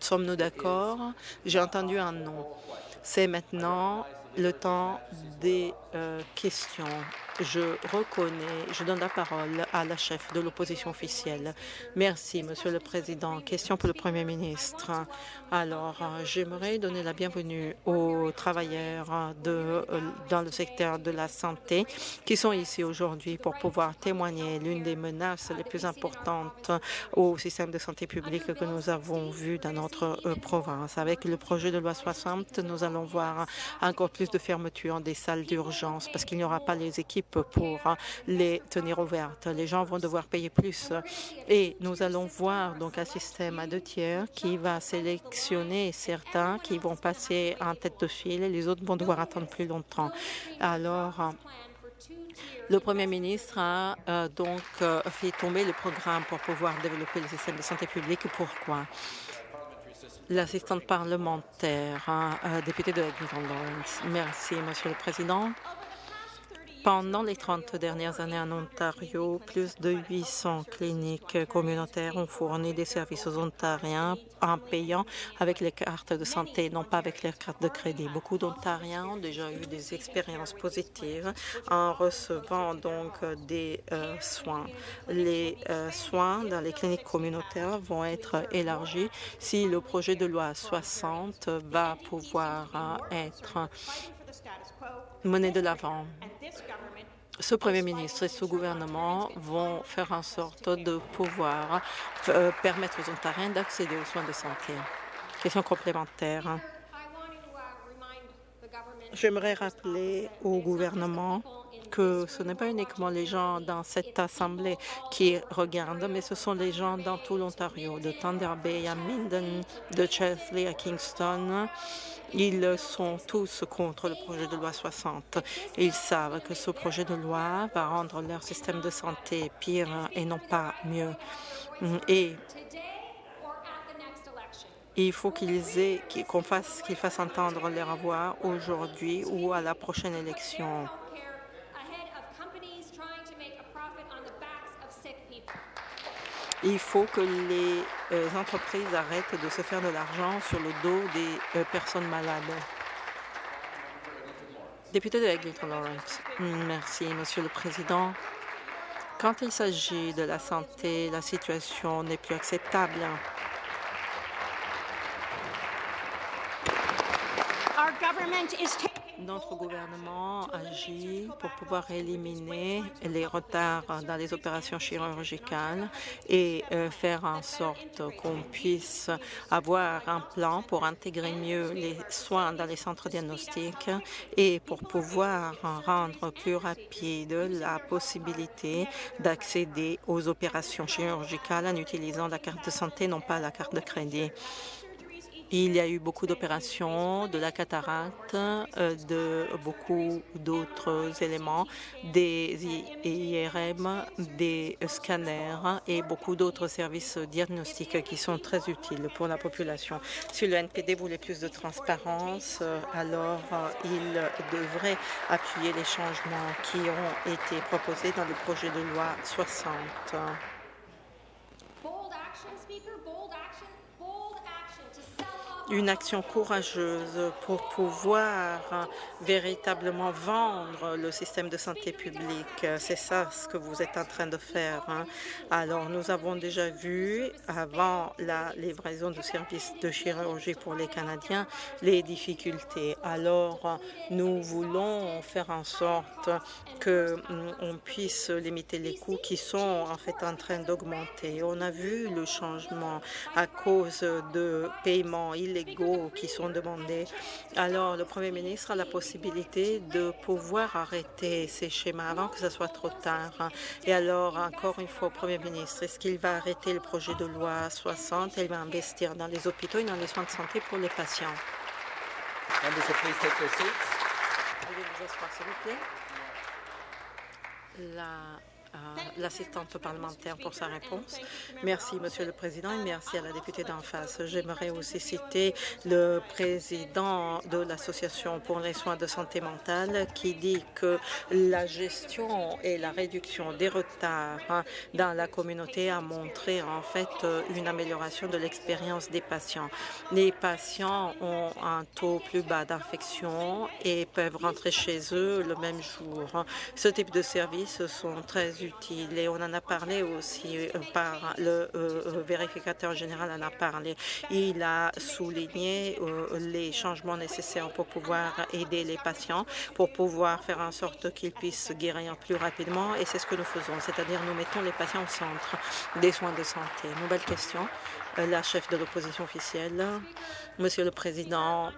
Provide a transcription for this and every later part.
Sommes-nous d'accord? J'ai entendu un non. C'est maintenant le temps des euh, questions je reconnais, je donne la parole à la chef de l'opposition officielle. Merci, Monsieur le Président. Question pour le Premier ministre. Alors, j'aimerais donner la bienvenue aux travailleurs euh, dans le secteur de la santé qui sont ici aujourd'hui pour pouvoir témoigner l'une des menaces les plus importantes au système de santé publique que nous avons vu dans notre euh, province. Avec le projet de loi 60, nous allons voir encore plus de fermetures des salles d'urgence parce qu'il n'y aura pas les équipes pour les tenir ouvertes. Les gens vont devoir payer plus et nous allons voir donc un système à deux tiers qui va sélectionner certains qui vont passer en tête de file et les autres vont devoir attendre plus longtemps. Alors, le Premier ministre a euh, donc euh, fait tomber le programme pour pouvoir développer le système de santé publique. Pourquoi? L'assistante parlementaire, hein, euh, député de Edmonton Lawrence. Merci, Monsieur le Président. Pendant les 30 dernières années en Ontario, plus de 800 cliniques communautaires ont fourni des services aux Ontariens en payant avec les cartes de santé, non pas avec les cartes de crédit. Beaucoup d'Ontariens ont déjà eu des expériences positives en recevant donc des euh, soins. Les euh, soins dans les cliniques communautaires vont être élargis si le projet de loi 60 va pouvoir euh, être mené de l'avant ce Premier ministre et ce gouvernement vont faire en sorte de pouvoir euh, permettre aux Ontariens d'accéder aux soins de santé. Question complémentaire. J'aimerais rappeler au gouvernement que ce n'est pas uniquement les gens dans cette Assemblée qui regardent, mais ce sont les gens dans tout l'Ontario, de Thunder Bay à Minden, de Chesley à Kingston, ils sont tous contre le projet de loi 60. Ils savent que ce projet de loi va rendre leur système de santé pire et non pas mieux. Et il faut qu'ils aient, qu'on fasse, qu'ils fassent entendre leur voix aujourd'hui ou à la prochaine élection. Il faut que les euh, entreprises arrêtent de se faire de l'argent sur le dos des euh, personnes malades. Député de Eglinton Lawrence. Merci, Monsieur le Président. Quand il s'agit de la santé, la situation n'est plus acceptable. Notre gouvernement agit pour pouvoir éliminer les retards dans les opérations chirurgicales et euh, faire en sorte qu'on puisse avoir un plan pour intégrer mieux les soins dans les centres diagnostiques et pour pouvoir rendre plus rapide la possibilité d'accéder aux opérations chirurgicales en utilisant la carte de santé, non pas la carte de crédit. Il y a eu beaucoup d'opérations, de la cataracte, euh, de beaucoup d'autres éléments, des IRM, des scanners et beaucoup d'autres services diagnostiques qui sont très utiles pour la population. Si le NPD voulait plus de transparence, euh, alors euh, il devrait appuyer les changements qui ont été proposés dans le projet de loi 60. Une action courageuse pour pouvoir véritablement vendre le système de santé publique. C'est ça ce que vous êtes en train de faire. Hein. Alors, nous avons déjà vu, avant la livraison de services de chirurgie pour les Canadiens, les difficultés. Alors, nous voulons faire en sorte qu'on mm, puisse limiter les coûts qui sont en fait en train d'augmenter. On a vu le changement à cause de paiements illégaux qui sont demandés. Alors, le Premier ministre a la possibilité de pouvoir arrêter ces schémas avant que ce soit trop tard. Et alors, encore une fois, Premier ministre, est-ce qu'il va arrêter le projet de loi 60 et il va investir dans les hôpitaux et dans les soins de santé pour les patients? Veuillez vous asseoir, s'il vous plaît. La l'assistante parlementaire pour sa réponse. Merci, Monsieur le Président, et merci à la députée d'en face. J'aimerais aussi citer le président de l'Association pour les soins de santé mentale qui dit que la gestion et la réduction des retards dans la communauté a montré en fait une amélioration de l'expérience des patients. Les patients ont un taux plus bas d'infection et peuvent rentrer chez eux le même jour. Ce type de services sont très et on en a parlé aussi euh, par le euh, euh, vérificateur général en a parlé. Il a souligné les changements nécessaires pour pouvoir aider les patients, pour pouvoir faire en sorte qu'ils puissent guérir plus rapidement et c'est ce que nous faisons, c'est-à-dire nous mettons les patients au centre des soins de santé. Nouvelle question, la chef de l'opposition officielle. Monsieur le Président,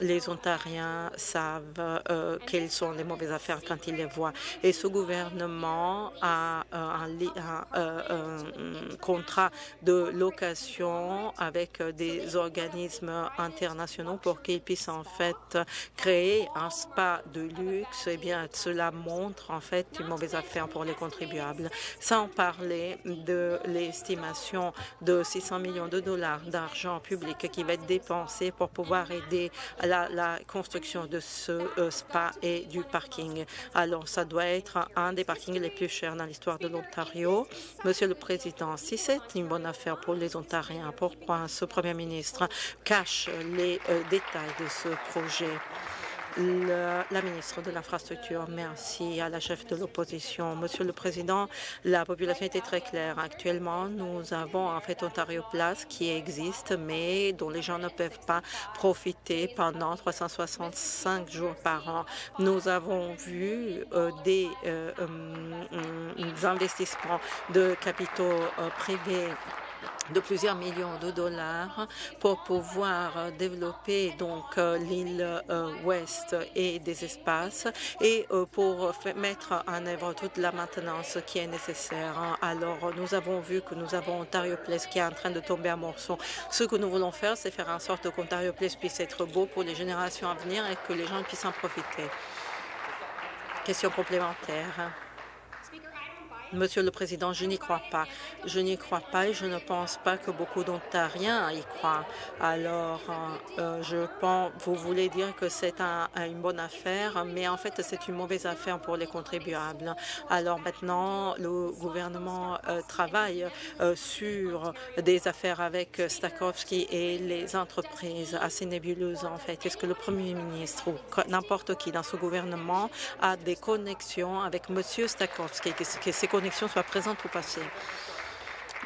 les Ontariens savent euh, quelles sont les mauvaises affaires quand ils les voient. Et ce gouvernement a euh, un, contrat de location avec des organismes internationaux pour qu'ils puissent en fait créer un spa de luxe. Eh bien, cela montre en fait une mauvaise affaire pour les contribuables. Sans parler de l'estimation de 600 millions de dollars d'argent public qui va être dépensé pour pouvoir aider la, construction de ce euh, spa et du parking. Alors, ça doit être un des parkings les plus chers dans l'histoire de l'Ontario. Monsieur le Président, si c'est une bonne affaire pour les Ontariens, pourquoi ce Premier ministre cache les euh, détails de ce projet? La ministre de l'Infrastructure. Merci à la chef de l'opposition. Monsieur le Président, la population était très claire. Actuellement, nous avons en fait Ontario Place qui existe, mais dont les gens ne peuvent pas profiter pendant 365 jours par an. Nous avons vu euh, des, euh, euh, investissements de capitaux privés de plusieurs millions de dollars pour pouvoir développer donc euh, l'île euh, ouest et des espaces et euh, pour mettre en œuvre toute la maintenance qui est nécessaire. Alors, nous avons vu que nous avons Ontario Place qui est en train de tomber à morceaux. Ce que nous voulons faire, c'est faire en sorte qu'Ontario Place puisse être beau pour les générations à venir et que les gens puissent en profiter. Question complémentaire. Monsieur le Président, je n'y crois pas. Je n'y crois pas et je ne pense pas que beaucoup d'Ontariens y croient. Alors, euh, euh, je pense, vous voulez dire que c'est un, une bonne affaire, mais en fait, c'est une mauvaise affaire pour les contribuables. Alors maintenant, le gouvernement euh, travaille sur des affaires avec Stakowski et les entreprises assez nébuleuses, en fait. Est-ce que le Premier ministre ou n'importe qui dans ce gouvernement a des connexions avec Monsieur Stakowski, connexion soit présente au passé.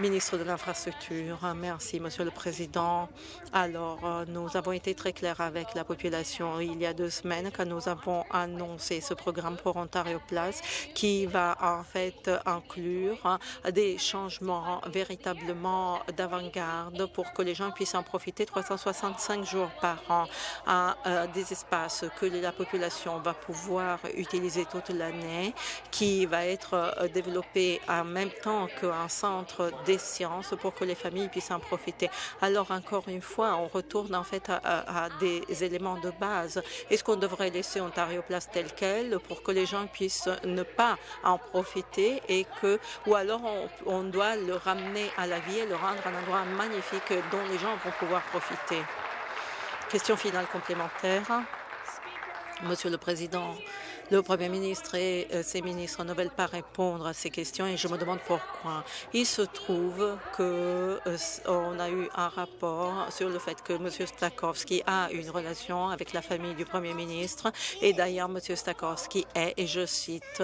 Ministre de l'Infrastructure, merci, Monsieur le Président. Alors, euh, nous avons été très clairs avec la population il y a deux semaines quand nous avons annoncé ce programme pour Ontario Place qui va en fait inclure euh, des changements véritablement d'avant-garde pour que les gens puissent en profiter 365 jours par an à euh, des espaces que la population va pouvoir utiliser toute l'année, qui va être développé en même temps qu'un centre des sciences pour que les familles puissent en profiter. Alors, encore une fois, on retourne en fait à, des éléments de base. Est-ce qu'on devrait laisser Ontario Place tel quel pour que les gens puissent ne pas en profiter et que, ou alors on doit le ramener à la vie et le rendre un endroit magnifique dont les gens vont pouvoir profiter? Question finale complémentaire. Monsieur le Président, le Premier ministre et euh, ses ministres ne veulent pas répondre à ces questions et je me demande pourquoi. Il se trouve que euh, on a eu un rapport sur le fait que M. Stakowski a une relation avec la famille du Premier ministre et d'ailleurs M. Stakowski est, et je cite,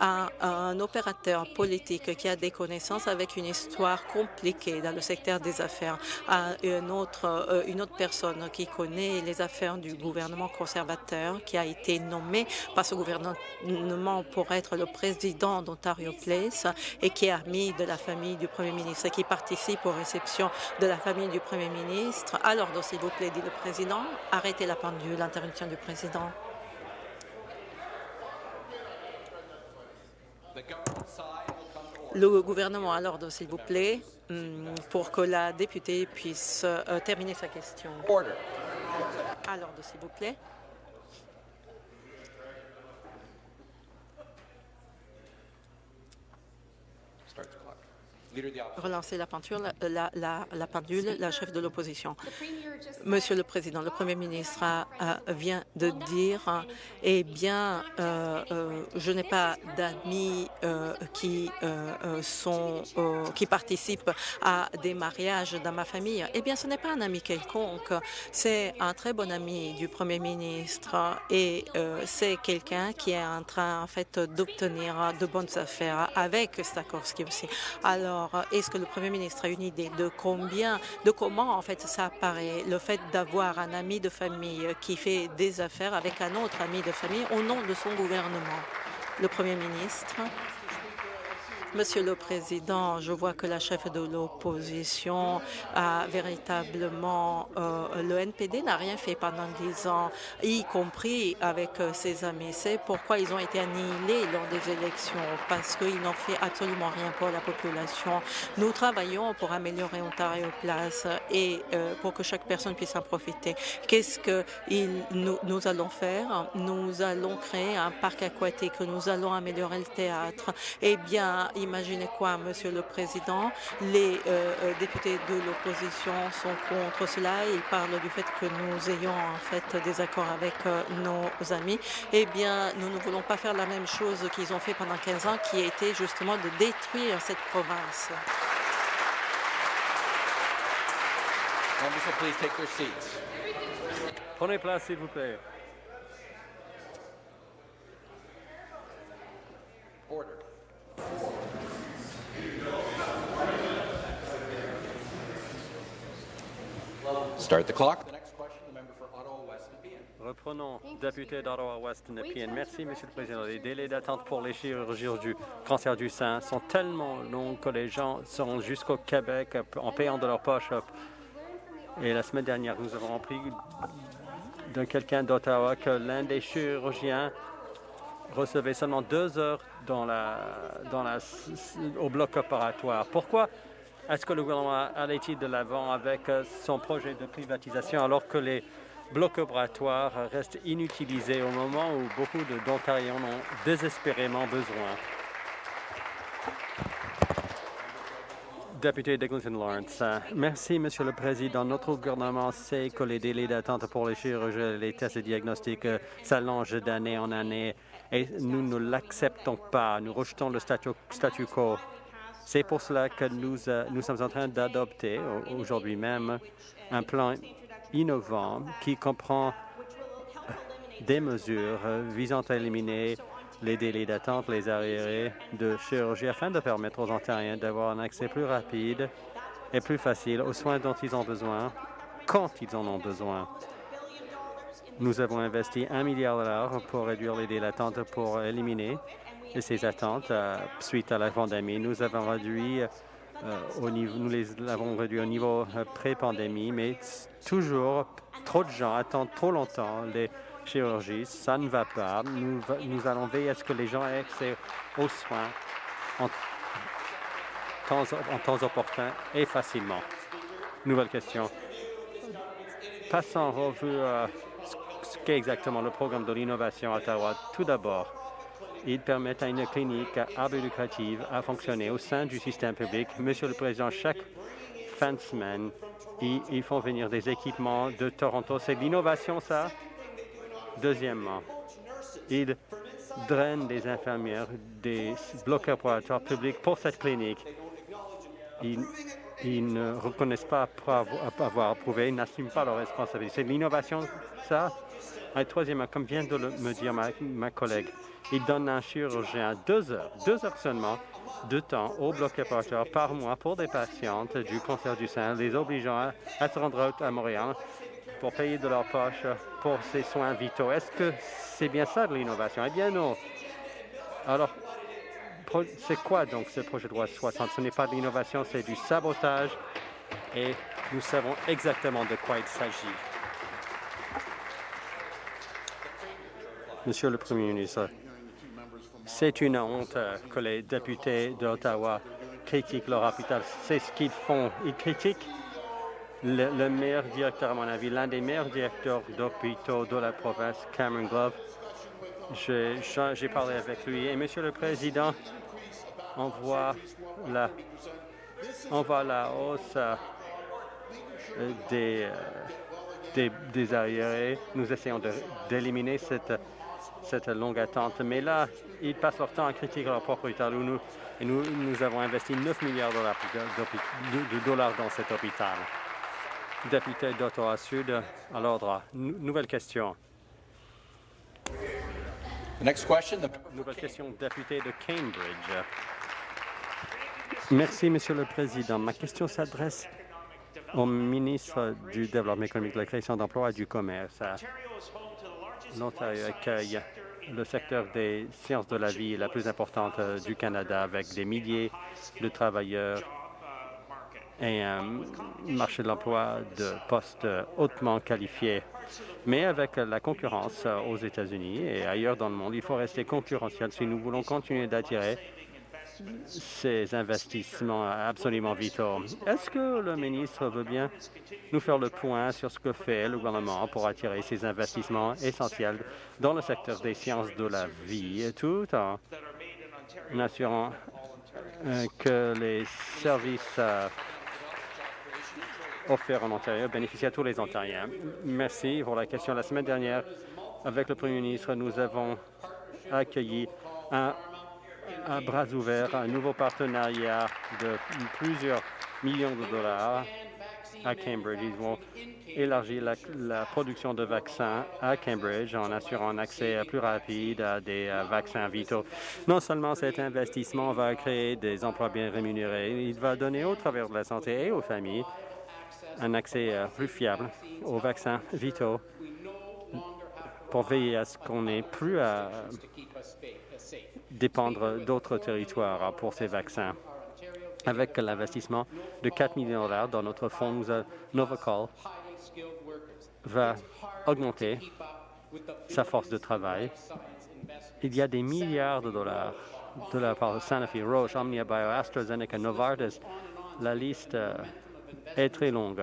à un opérateur politique qui a des connaissances avec une histoire compliquée dans le secteur des affaires, à une autre, euh, une autre personne qui connaît les affaires du gouvernement conservateur, qui a été nommé par ce gouvernement pour être le président d'Ontario Place et qui est ami de la famille du Premier ministre qui participe aux réceptions de la famille du Premier ministre. Alors, s'il vous plaît, dit le Président, arrêtez la pendule, l'interruption du Président. Le gouvernement à l'ordre, s'il vous plaît, hmm, pour que la députée puisse euh, terminer sa question. À l'ordre, s'il vous plaît. Relancer la, peinture, la, la, pendule, la chef de l'opposition. Monsieur le Président, le Premier ministre vient de dire, eh bien, euh, euh, je n'ai pas d'amis euh, qui sont qui participent à des mariages dans ma famille. Eh bien, ce n'est pas un ami quelconque, c'est un très bon ami du Premier ministre et c'est quelqu'un qui est en train, en fait, d'obtenir de bonnes affaires avec Stakowski aussi. Alors, est-ce que le Premier ministre a une idée de combien, de comment, en fait, ça apparaît, le fait d'avoir un ami de famille qui fait des affaires avec un autre ami de famille au nom de son gouvernement. Le Premier ministre Monsieur le Président, je vois que la chef de l'opposition a véritablement... Euh, le NPD n'a rien fait pendant dix ans, y compris avec euh, ses amis. C'est pourquoi ils ont été annihilés lors des élections, parce qu'ils n'ont fait absolument rien pour la population. Nous travaillons pour améliorer Ontario Place et euh, pour que chaque personne puisse en profiter. Qu'est-ce que nous, nous allons faire? Nous allons créer un parc aquatique, nous allons améliorer le théâtre. Eh bien, Imaginez quoi, Monsieur le Président? Les euh, euh, députés de l'opposition sont contre cela. Ils parlent du fait que nous ayons en fait des accords avec euh, nos amis. Eh bien, nous ne voulons pas faire la même chose qu'ils ont fait pendant 15 ans, qui a été justement de détruire cette province. Prenez place, s'il vous plaît. Start the clock. Reprenons, député d'Ottawa-Ouest Nepean. Merci, Monsieur le Président. Les délais d'attente pour les chirurgies du cancer du sein sont tellement longs que les gens sont jusqu'au Québec en payant de leur poche. Et la semaine dernière, nous avons appris d'un quelqu'un d'Ottawa que l'un des chirurgiens recevait seulement deux heures dans la, dans la, au bloc opératoire. Pourquoi est-ce que le gouvernement allait-il de l'avant avec euh, son projet de privatisation alors que les blocs opératoires restent inutilisés au moment où beaucoup d'Ontariens en ont désespérément besoin? Député d'Eglinton Lawrence. Merci, Monsieur le Président. Notre gouvernement sait que les délais d'attente pour les chirurgies, les tests et diagnostics euh, s'allongent d'année en année et nous ne l'acceptons pas. Nous rejetons le statu quo. C'est pour cela que nous, euh, nous sommes en train d'adopter aujourd'hui même un plan innovant qui comprend des mesures visant à éliminer les délais d'attente, les arriérés de chirurgie afin de permettre aux Ontariens d'avoir un accès plus rapide et plus facile aux soins dont ils ont besoin quand ils en ont besoin. Nous avons investi un milliard de dollars pour réduire les délais d'attente pour éliminer ces attentes euh, suite à la pandémie. Nous avons réduit euh, au niveau, nous les avons réduit au niveau euh, pré-pandémie, mais toujours trop de gens attendent trop longtemps les chirurgies. Ça ne va pas. Nous, nous allons veiller à ce que les gens aient accès aux soins en temps, en temps opportun et facilement. Nouvelle question. Passons en revue ce qu'est exactement le programme de l'innovation à Ottawa? Tout d'abord, ils permettent à une clinique à lucrative à fonctionner au sein du système public. Monsieur le Président, chaque fin de semaine, ils, font venir des équipements de Toronto. C'est de l'innovation, ça? Deuxièmement, ils drainent des infirmières des blocs opératoires publics pour cette clinique. Ils, ne reconnaissent pas avoir approuvé, ils n'assument pas leur responsabilité. C'est de l'innovation, ça? Et troisièmement, comme vient de me dire ma collègue, il donne un chirurgien deux heures, deux heures seulement de temps au bloc opératoire par mois pour des patientes du cancer du sein, les obligeant à, se rendre à Montréal pour payer de leur poche pour ces soins vitaux. Est-ce que c'est bien ça de l'innovation? Eh bien non. Alors, c'est quoi donc ce projet de loi 60? Ce n'est pas de l'innovation, c'est du sabotage et nous savons exactement de quoi il s'agit. Monsieur le Premier ministre, c'est une honte que les députés d'Ottawa critiquent leur hôpital. C'est ce qu'ils font. Ils critiquent le, meilleur directeur, à mon avis, l'un des meilleurs directeurs d'hôpitaux de la province, Cameron Glove. J'ai parlé avec lui. Et Monsieur le Président, on voit la, on la hausse des, des, des arriérés. Nous essayons d'éliminer cette, cette longue attente. Mais là, ils passent leur temps à critiquer leur propre hôpital. Nous, et nous, nous avons investi 9 milliards de dollars dans cet hôpital. Député d'Ottawa Sud, à l'ordre. Nouvelle question. Next question, Nouvelle question, député de Cambridge. Merci, Monsieur le Président. Ma question s'adresse au ministre du Développement économique, de la création d'emplois et du commerce. L'Ontario accueille le secteur des sciences de la vie la plus importante euh, du Canada avec des milliers de travailleurs et un marché de l'emploi de postes hautement qualifiés. Mais avec la concurrence euh, aux États-Unis et ailleurs dans le monde, il faut rester concurrentiel si nous voulons continuer d'attirer ces investissements absolument vitaux. Est-ce que le ministre veut bien nous faire le point sur ce que fait le gouvernement pour attirer ces investissements essentiels dans le secteur des sciences de la vie, tout en assurant euh, que les services euh, offerts en Ontario bénéficient à tous les Ontariens. Merci pour la question. La semaine dernière, avec le Premier ministre, nous avons accueilli un à bras ouverts un nouveau partenariat de plusieurs millions de dollars à Cambridge. Ils vont élargir la, production de vaccins à Cambridge en assurant un accès plus rapide à des euh, vaccins vitaux. Non seulement cet investissement va créer des emplois bien rémunérés, il va donner au travers de la santé et aux familles un accès euh, plus fiable aux vaccins vitaux pour veiller à ce qu'on n'ait plus à dépendre d'autres territoires pour ces vaccins. Avec l'investissement de 4 millions de dollars dans notre fonds, nous Novacol va augmenter sa force de travail. Il y a des milliards de dollars de la part de Sanofi, Roche, Omnia Bio, AstraZeneca, Novartis. La liste euh, est très longue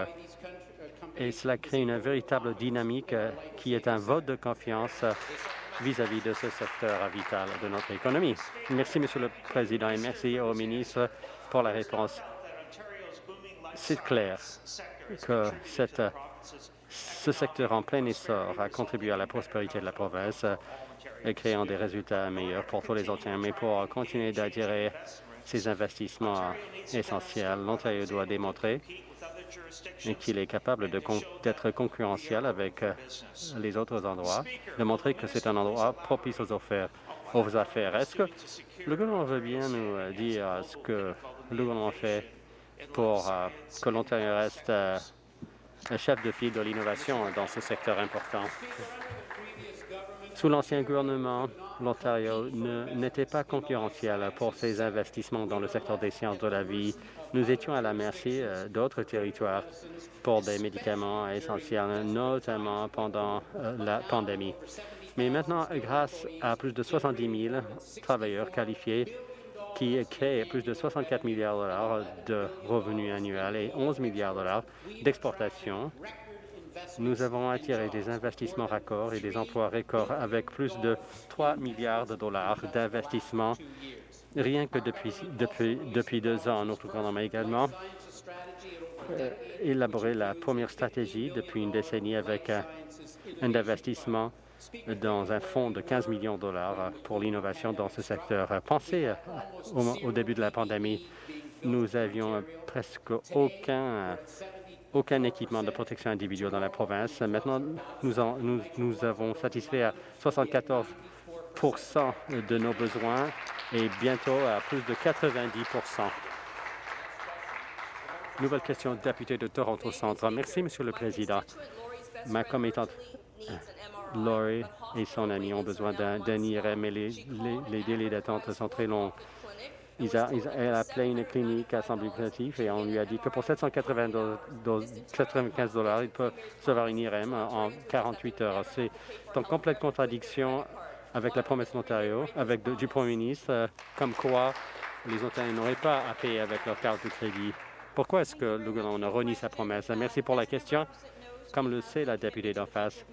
et cela crée une véritable dynamique euh, qui est un vote de confiance vis-à-vis de ce secteur vital de notre économie. Merci, Monsieur le Président, et merci au ministre pour la réponse. C'est clair que ce secteur en plein essor a contribué à la prospérité de la province et créant des résultats meilleurs pour tous les Ontariens. Mais pour continuer d'attirer ces investissements essentiels, l'Ontario doit démontrer et qu'il est capable d'être concurrentiel avec euh, les autres endroits, de montrer que c'est un endroit propice aux affaires. Est-ce que le gouvernement veut bien nous euh, dire ce que le gouvernement fait pour euh, que l'Ontario reste chef de file de l'innovation dans ce secteur important? Sous l'ancien gouvernement, l'Ontario n'était pas concurrentiel pour ses investissements dans le secteur des sciences de la vie nous étions à la merci euh, d'autres territoires pour des médicaments essentiels, notamment pendant euh, la pandémie. Mais maintenant, grâce à plus de 70 000 travailleurs qualifiés qui créent plus de 64 milliards de dollars de revenus annuels et 11 milliards de dollars d'exportation, nous avons attiré des investissements raccords et des emplois records avec plus de 3 milliards de dollars d'investissements rien que depuis, depuis, depuis deux ans. Notre gouvernement a également euh, élaboré la première stratégie depuis une décennie avec un, investissement dans un fonds de 15 millions de dollars pour l'innovation dans ce secteur. Pensez euh, au, début de la pandémie, nous avions presque aucun aucun équipement de protection individuelle dans la province. Maintenant, nous, avons satisfait à 74 de nos besoins et bientôt à plus de 90 Nouvelle question, député de Toronto Centre. Merci, Monsieur le Président. Ma commettante Laurie et son ami ont besoin d'un IRM et les, délais d'attente sont très longs. Elle a appelé une clinique à Assemblée et on lui a dit que pour 795 dollars, il peut recevoir une IRM en 48 heures. C'est en complète contradiction avec la promesse d'Ontario, avec du Premier ministre, euh, comme quoi les Ontariens n'auraient pas à payer avec leur carte de crédit. Pourquoi est-ce que le gouvernement renie sa promesse? Merci pour la question. Comme le sait la députée d'en face,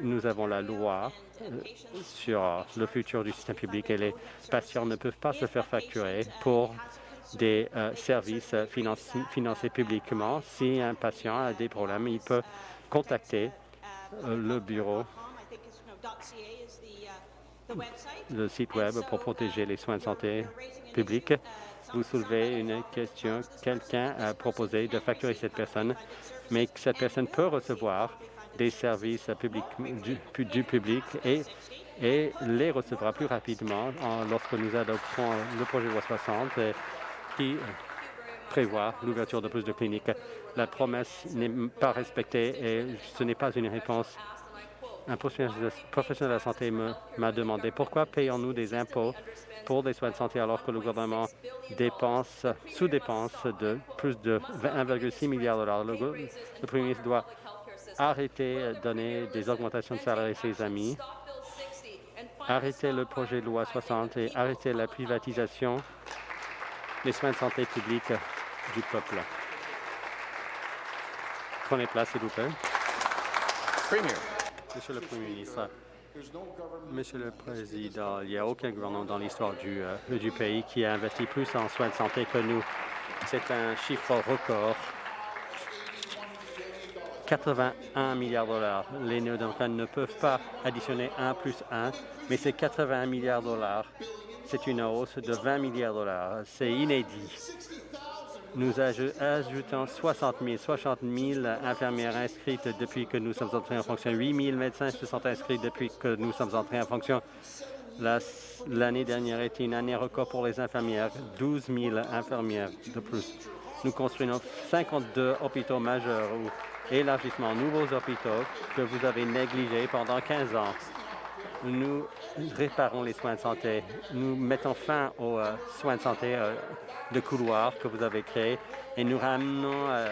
nous avons la loi euh, sur le futur du système public et les patients ne peuvent pas se faire facturer pour des euh, services financés publiquement. Si un patient a des problèmes, il peut contacter euh, le bureau, le site Web pour protéger les soins de santé publics. Vous soulevez une question. Quelqu'un a proposé de facturer cette personne, mais cette personne peut recevoir des services publics, du, public et, et, les recevra plus rapidement lorsque nous adopterons le projet loi 60 qui prévoit l'ouverture de plus de cliniques. La promesse n'est pas respectée et ce n'est pas une réponse. Un professionnel de la santé m'a demandé pourquoi payons-nous des impôts pour des soins de santé alors que le gouvernement dépense, sous-dépense de plus de 1,6 milliard de dollars? Le Premier ministre doit arrêter de donner des augmentations de salaire à ses amis, arrêter le projet de loi 60 et arrêter la privatisation des soins de santé publics du peuple. Prenez place, s'il vous plaît. Monsieur le Premier ministre, Monsieur le Président, il n'y a aucun gouvernement dans l'histoire du, euh, du pays qui a investi plus en soins de santé que nous. C'est un chiffre record 81 milliards de dollars. Les néo-démocrates ne peuvent pas additionner 1 plus 1, mais c'est 81 milliards de dollars. C'est une hausse de 20 milliards de dollars. C'est inédit. Nous ajoutons 60 000, 60 000 infirmières inscrites depuis que nous sommes entrés en fonction. 8 000 médecins se sont inscrits depuis que nous sommes entrés en fonction. L'année dernière était une année record pour les infirmières, 12 000 infirmières de plus. Nous construisons 52 hôpitaux majeurs élargissement, nouveaux hôpitaux que vous avez négligés pendant 15 ans. Nous réparons les soins de santé. Nous mettons fin aux euh, soins de santé euh, de couloir que vous avez créés et nous ramenons euh,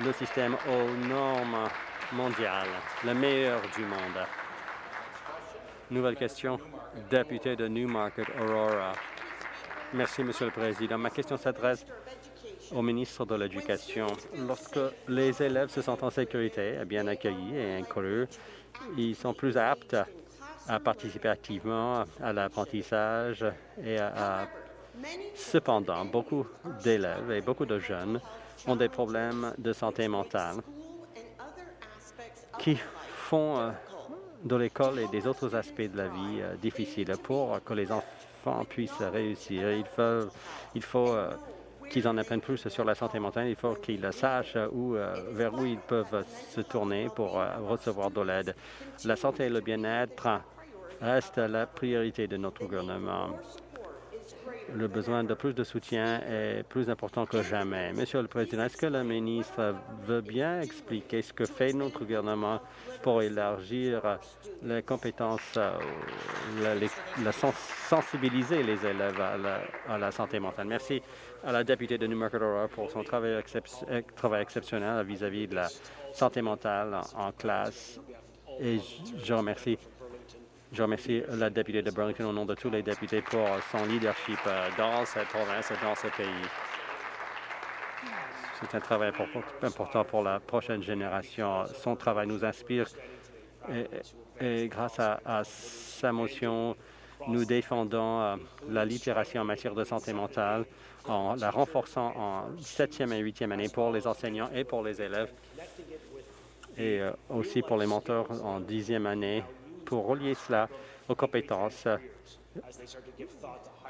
le système aux normes mondiales, le meilleur du monde. Nouvelle question, député de Newmarket, Aurora. Merci, Monsieur le Président. Ma question s'adresse au ministre de l'Éducation. Lorsque les élèves se sentent en sécurité, bien accueillis et inclus, ils sont plus aptes à participer activement à l'apprentissage et Cependant, beaucoup d'élèves et beaucoup de jeunes ont des problèmes de santé mentale qui font euh, de l'école et des autres aspects de la vie euh, difficiles pour que les enfants puissent réussir. Il faut, il faut euh, qu'ils en apprennent plus sur la santé mentale. Il faut qu'ils sachent où, euh, vers où ils peuvent se tourner pour euh, recevoir de l'aide. La santé et le bien-être restent la priorité de notre gouvernement. Le besoin de plus de soutien est plus important que jamais. Monsieur le Président, est-ce que le ministre veut bien expliquer ce que fait notre gouvernement pour élargir les compétences, euh, la, sensibiliser les élèves la, à la santé mentale? Merci à la députée de Newmarket Aurora pour son travail, travail exceptionnel vis-à-vis de la santé mentale en, classe. Et je remercie, la députée de Burlington au nom de tous les députés pour son leadership euh, dans cette province et dans ce pays. C'est un travail important pour la prochaine génération. Son travail nous inspire et, grâce à, à sa motion, nous défendons euh, la littératie en matière de santé mentale en la renforçant en septième et huitième année pour les enseignants et pour les élèves et euh, aussi pour les mentors en dixième année pour relier cela aux compétences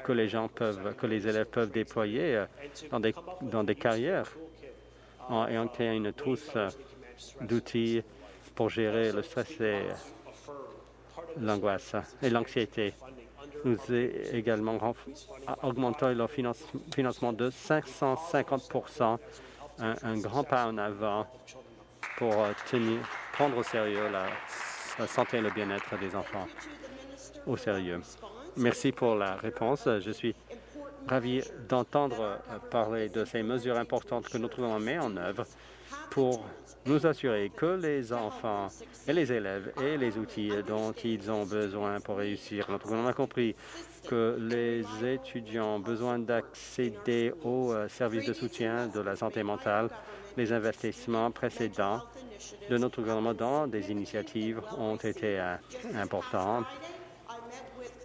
que les gens peuvent, que les élèves peuvent déployer euh, dans des, dans des carrières en ayant une trousse d'outils pour gérer le stress et l'angoisse et l'anxiété. Nous avons également augmenté leur financement de 550 un, un, grand pas en avant pour euh, tenir, prendre au sérieux la, santé et le bien-être des enfants au sérieux. Merci pour la réponse. Je suis ravi d'entendre euh, parler de ces mesures importantes que notre gouvernement met en œuvre pour nous assurer que les enfants et les élèves aient les outils dont ils ont besoin pour réussir. Notre gouvernement a compris que les étudiants ont besoin d'accéder aux euh, services de soutien de la santé mentale. Les investissements précédents de notre gouvernement dans des initiatives ont été euh, importants.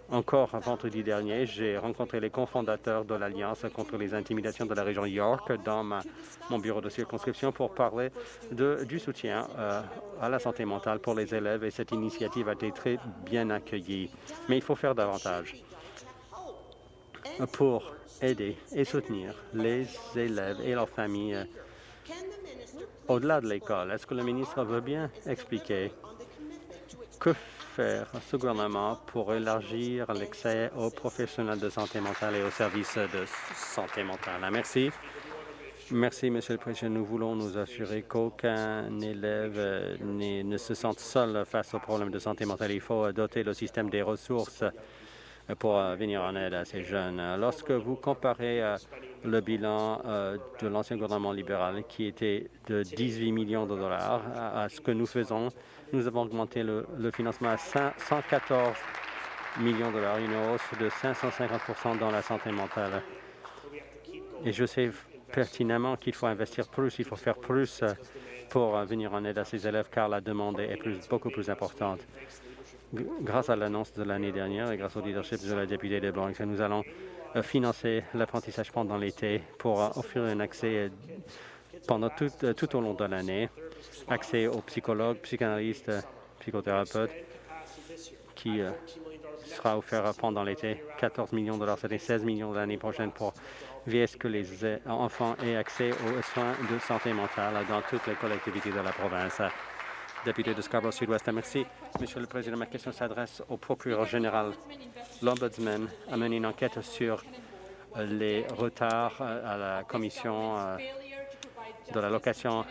Encore vendredi dernier, j'ai rencontré les cofondateurs de l'Alliance contre les intimidations de la région York dans mon bureau de circonscription pour parler de, du soutien euh, à la santé mentale pour les élèves et cette initiative a été très bien accueillie. Mais il faut faire davantage pour aider et soutenir les élèves et leurs familles au-delà de l'école. Est-ce que le ministre veut bien expliquer que ce gouvernement pour élargir l'accès aux professionnels de santé mentale et aux services de santé mentale? Merci. Merci, Monsieur le Président. Nous voulons nous assurer qu'aucun élève euh, ne se sente seul face aux problèmes de santé mentale. Il faut doter le système des ressources pour euh, venir en aide à ces jeunes. Lorsque vous comparez euh, le bilan de l'ancien gouvernement libéral, qui était de 18 millions de dollars, à ce que nous faisons, nous avons augmenté le, financement à 114 millions de dollars, une hausse de 550 dans la santé mentale. Et je sais pertinemment qu'il faut investir plus, il faut faire plus pour venir en aide à ces élèves, car la demande est beaucoup plus importante grâce à l'annonce de l'année dernière et grâce au leadership de la députée de Blanc, nous allons euh, financer l'apprentissage pendant l'été pour offrir un accès pendant tout au long de l'année, accès aux psychologues, psychanalystes, psychothérapeutes, qui sera offert pendant l'été. 14 millions de dollars, c'était 16 millions l'année prochaine pour veiller ce que les enfants aient accès aux soins de santé mentale dans toutes les collectivités de la province député de Scarborough Sud-Ouest. Merci, Monsieur le Président. Ma question s'adresse au procureur général. L'Ombudsman a mené une enquête sur euh, les retards euh, à la commission euh, de la location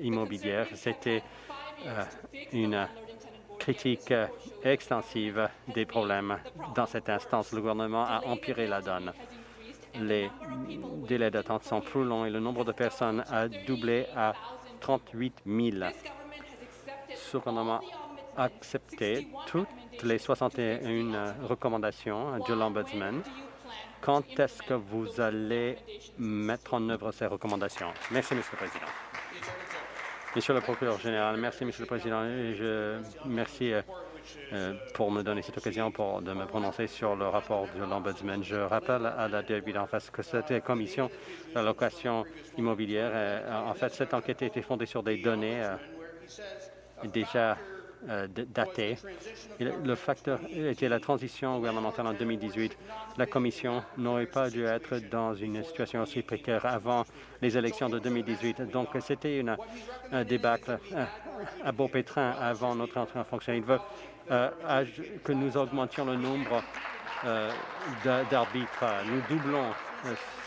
immobilière. C'était une critique extensive des problèmes dans cette instance. Le gouvernement a empiré la donne. Les délais d'attente sont plus longs et le nombre de personnes a doublé à 38 000. Ce gouvernement a accepté toutes les 61 recommandations de l'Ombudsman. Quand est-ce que vous allez mettre en œuvre ces recommandations? Merci, Monsieur le Président. Monsieur le procureur général, merci, Monsieur le Président. Je merci euh, euh, pour me donner cette occasion pour, de me prononcer sur le rapport de l'Ombudsman. Je rappelle à la début en face que cette commission d'allocation immobilière, euh, en fait, cette enquête a été fondée sur des données déjà datées. Le facteur était la transition gouvernementale en 2018. La Commission n'aurait pas dû être dans une situation aussi précaire avant les élections de 2018. Donc, c'était un débâcle à beau pétrin avant notre entrée en fonction. Il veut euh, que nous augmentions le nombre euh, d'arbitres. Nous doublons euh,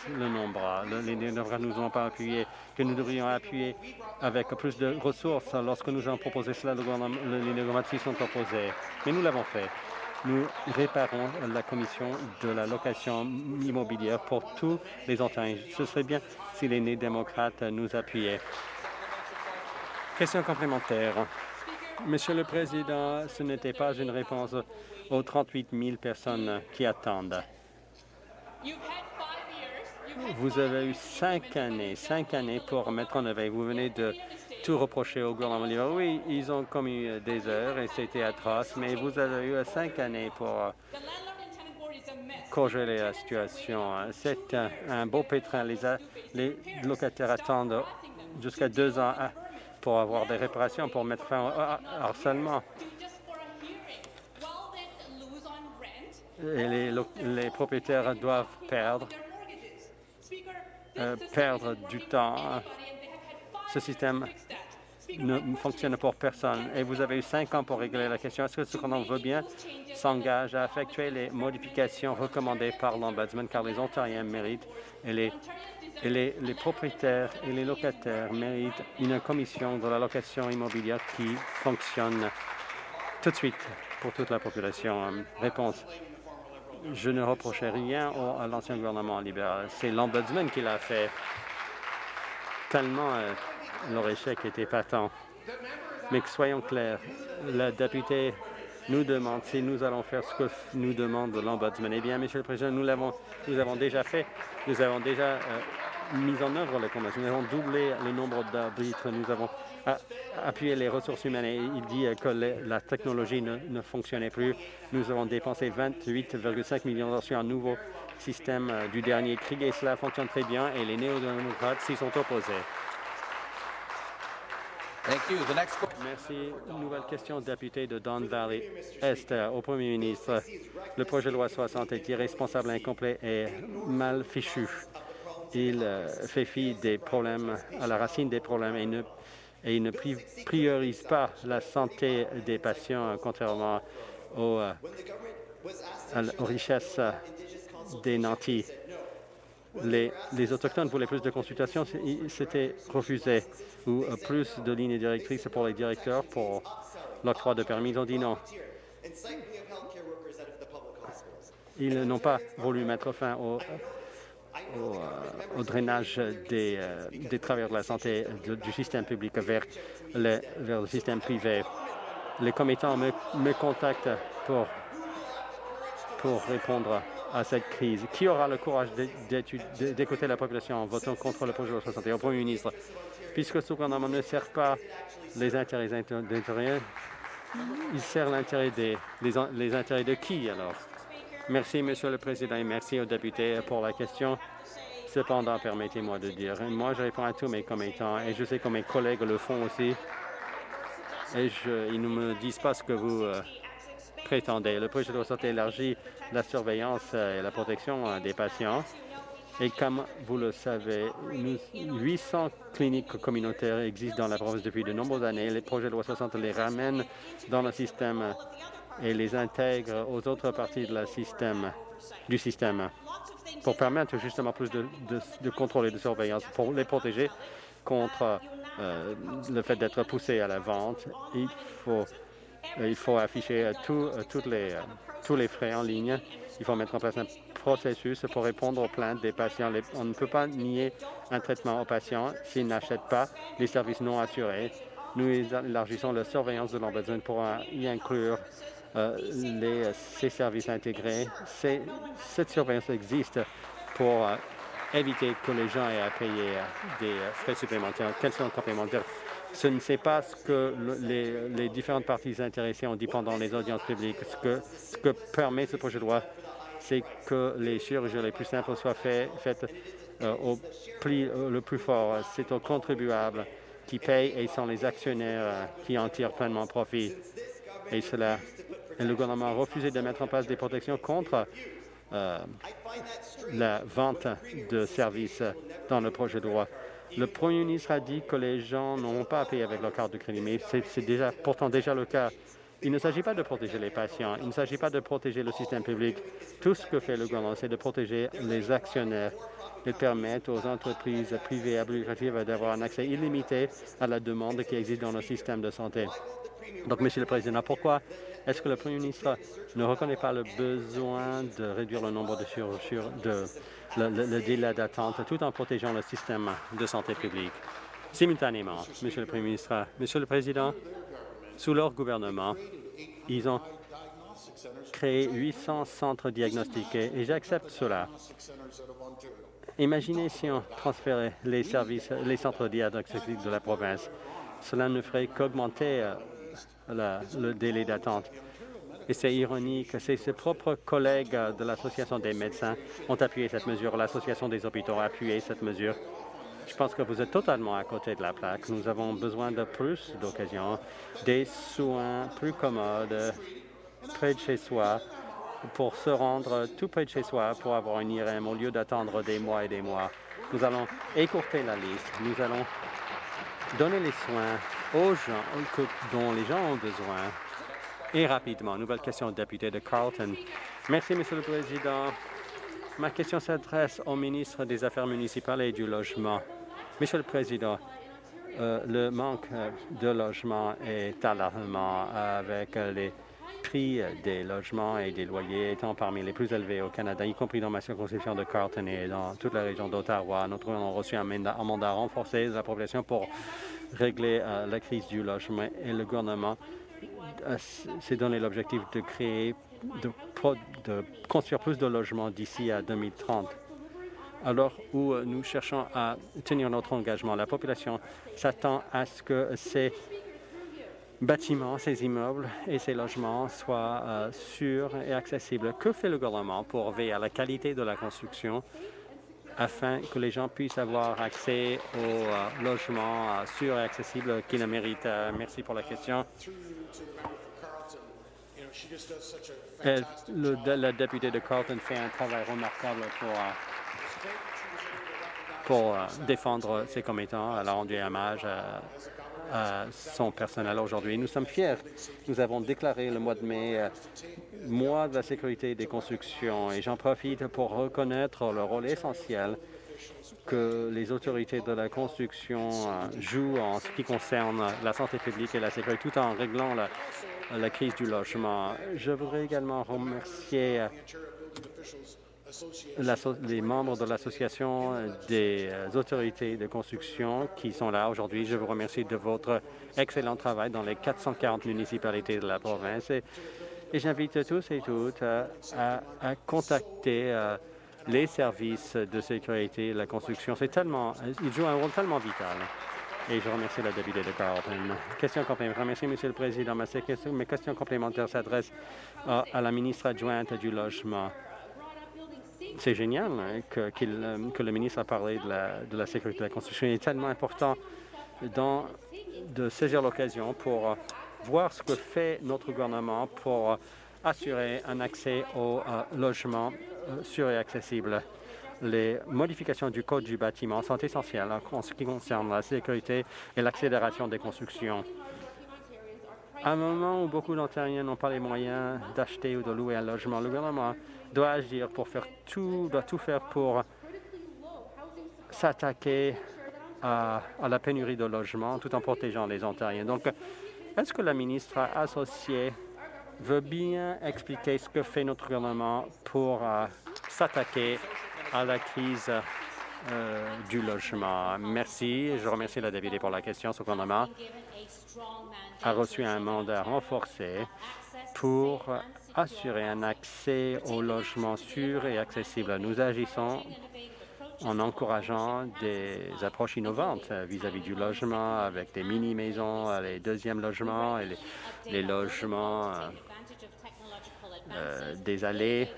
le nombre. Les démocrates nous ont pas appuyé, que nous devrions appuyer avec plus de ressources. Lorsque nous avons proposé cela, les démocrates s'y sont opposés. Mais nous l'avons fait. Nous réparons la commission de la location immobilière pour tous les Ontariens. Ce serait bien si les démocrates nous appuyaient. Question complémentaire. Monsieur le Président, ce n'était pas une réponse aux 38 000 personnes qui attendent. Vous avez eu cinq années, cinq années pour mettre en œuvre. Vous venez de tout reprocher au gouvernement. Oui, ils ont commis des heures et c'était atroce, mais vous avez eu cinq années pour congeler la situation. C'est un, beau pétrin. Les, locataires attendent jusqu'à deux ans pour avoir des réparations, pour mettre fin au harcèlement. Et les, propriétaires doivent perdre, euh, perdre du temps. Ce système ne fonctionne pour personne. Et vous avez eu cinq ans pour régler la question. Est-ce que ce qu'on veut bien s'engage à effectuer les modifications recommandées par l'Ombudsman, car les Ontariens méritent et les et les, propriétaires et les locataires méritent une commission de la location immobilière qui fonctionne tout de suite pour toute la population. Réponse. Je ne reprochais rien à l'ancien gouvernement libéral. C'est l'Ombudsman qui l'a fait. Tellement euh, leur échec était patent. Mais soyons clairs, la députée nous demande si nous allons faire ce que nous demande l'Ombudsman. Eh bien, Monsieur le Président, nous l'avons nous avons déjà fait. Nous avons déjà euh, mis en œuvre les conventions. Nous avons doublé le nombre d'arbitres. Nous avons appuyé les ressources humaines et il dit que la technologie ne, fonctionnait plus. Nous avons dépensé 28,5 millions sur un nouveau système euh, du dernier cri et cela fonctionne très bien et les néo-démocrates s'y sont opposés. Merci. Nouvelle question, député de Don Valley Est au Premier ministre. Le projet de loi 60 est irresponsable, incomplet et mal fichu. Il euh, fait fi des problèmes, à la racine des problèmes et, ne, et il ne priorise pas la santé des patients, contrairement aux, euh, aux richesses des nantis les, Autochtones voulaient plus de consultations, c'était refusé, ou euh, plus de lignes directrices pour les directeurs pour l'octroi de permis. Ils ont dit non. Ils n'ont pas voulu mettre fin au, euh, drainage des, euh, des, travailleurs de la santé du système public vers le, vers le système privé. Les commettants me, contactent pour, pour répondre à cette crise Qui aura le courage d'écouter la population en votant contre le projet de 61 au Premier ministre? Puisque ce gouvernement ne sert pas les intérêts intérieurs, il sert l'intérêt des les, intérêts de qui alors? Merci, Monsieur le Président, et merci aux députés pour la question. Cependant, permettez-moi de dire, moi, je réponds à tous mes commettants, et je sais que mes collègues le font aussi. Et ils ne me disent pas ce que vous euh, prétendez. Le projet de loi santé élargit la surveillance euh, et la protection euh, des patients. Et comme vous le savez, 800 cliniques communautaires existent dans la province depuis de nombreuses années. Les projets de loi 60 les ramènent dans le système et les intègrent aux autres parties de la système, du système pour permettre justement plus de, contrôle et de surveillance, pour les protéger contre euh, le fait d'être poussés à la vente. Il faut, il faut afficher les tous les frais en ligne. Il faut mettre en place un processus pour répondre aux plaintes des patients. On ne peut pas nier un traitement aux patients s'ils n'achètent pas les services non assurés. Nous élargissons la surveillance de l'embedding pour y inclure les, ces services intégrés. Cette surveillance existe pour euh, éviter que les gens aient à payer euh, des frais supplémentaires. Quels sont complémentaires ce ne sait pas ce que les, différentes parties intéressées ont dit pendant les audiences publiques. Ce que, permet ce projet de loi, c'est que les chirurgies les plus simples soient faites euh, au euh, le plus fort. C'est aux contribuables qui payent et sont les actionnaires euh, qui en tirent pleinement profit. Et cela, le gouvernement a refusé de mettre en place des protections contre la vente de services dans le projet de loi. Le Premier ministre a dit que les gens n'ont pas à payer avec leur carte de crédit, mais c'est pourtant déjà le cas. Il ne s'agit pas de protéger les patients, il ne s'agit pas de protéger le système public. Tout ce que fait le gouvernement, c'est de protéger les actionnaires et permettre aux entreprises privées applicatives d'avoir un accès illimité à la demande qui existe dans le système de santé. Donc, Monsieur le Président, pourquoi est-ce que le Premier ministre ne reconnaît pas le besoin de réduire le nombre de, de le, délai d'attente tout en protégeant le système de santé publique? Simultanément, Monsieur le Premier ministre, Monsieur le Président, sous leur gouvernement, ils ont créé 800 centres diagnostiqués et j'accepte cela. Imaginez si on transférait les services, les centres diagnostiques de la province. Cela ne ferait qu'augmenter le délai d'attente. Et c'est ironique, c'est ses propres collègues de l'Association des médecins ont appuyé cette mesure. L'Association des hôpitaux a appuyé cette mesure. Je pense que vous êtes totalement à côté de la plaque. Nous avons besoin de plus d'occasions, des soins plus commodes, près de chez soi, pour se rendre tout près de chez soi pour avoir une IRM au lieu d'attendre des mois et des mois. Nous allons écourter la liste. Nous allons donner les soins aux gens dont les gens ont besoin et rapidement. Nouvelle question au député de Carlton. Merci, Monsieur le Président. Ma question s'adresse au ministre des Affaires municipales et du Logement. Monsieur le Président, euh, le manque euh, de logement est alarmant avec les prix des logements et des loyers étant parmi les plus élevés au Canada, y compris dans ma circonscription de Carlton et dans toute la région d'Ottawa. Nous avons reçu un mandat, renforcé de la population pour régler euh, la crise du logement et le gouvernement s'est donné l'objectif de créer, de, construire plus de logements d'ici à 2030. alors où nous cherchons à tenir notre engagement. La population s'attend à ce que ces bâtiments, ces immeubles et ces logements soient euh, sûrs et accessibles. Que fait le gouvernement pour veiller à la qualité de la construction afin que les gens puissent avoir accès aux euh, logements euh, sûrs et accessibles qu'ils méritent? merci pour la question. la députée de Carlton fait un travail remarquable pour pour défendre ses commettants. Elle a rendu hommage à son personnel aujourd'hui. Nous sommes fiers. Nous avons déclaré le mois de mai euh, mois de la sécurité des constructions et j'en profite pour reconnaître le rôle essentiel que les autorités de la construction euh, jouent en ce qui concerne la santé publique et la sécurité, tout en réglant la, la crise du logement. Je voudrais également remercier euh, les membres de l'Association des euh, autorités de construction qui sont là aujourd'hui. Je vous remercie de votre excellent travail dans les 440 municipalités de la province. Et, j'invite tous et toutes à, contacter euh, les services de sécurité de la construction. C'est tellement, ils jouent un rôle tellement vital. Et je remercie la députée de Carlton. Question complémentaire. Merci, Monsieur le Président. Mes questions complémentaires s'adressent à la ministre adjointe du Logement? C'est génial hein, que, euh, que, le ministre a parlé de la, sécurité de la construction. Il est tellement important de saisir l'occasion pour euh, voir ce que fait notre gouvernement pour euh, assurer un accès au logement sûr et accessible. Les modifications du Code du bâtiment sont essentielles en ce qui concerne la sécurité et l'accélération des constructions. À un moment où beaucoup d'Ontariens n'ont pas les moyens d'acheter ou de louer un logement, le gouvernement doit agir pour faire tout, doit tout faire pour s'attaquer à, la pénurie de logements tout en protégeant les Ontariens. Donc, est-ce que la ministre associée veut bien expliquer ce que fait notre gouvernement pour euh, s'attaquer à la crise euh, du logement? Merci. Je remercie la députée pour la question. Ce gouvernement a reçu un mandat renforcé pour assurer un accès au logement sûr et accessible. Nous agissons en encourageant des approches innovantes vis-à-vis du logement, avec des mini-maisons, les deuxièmes logements et les, logements euh, euh, des allées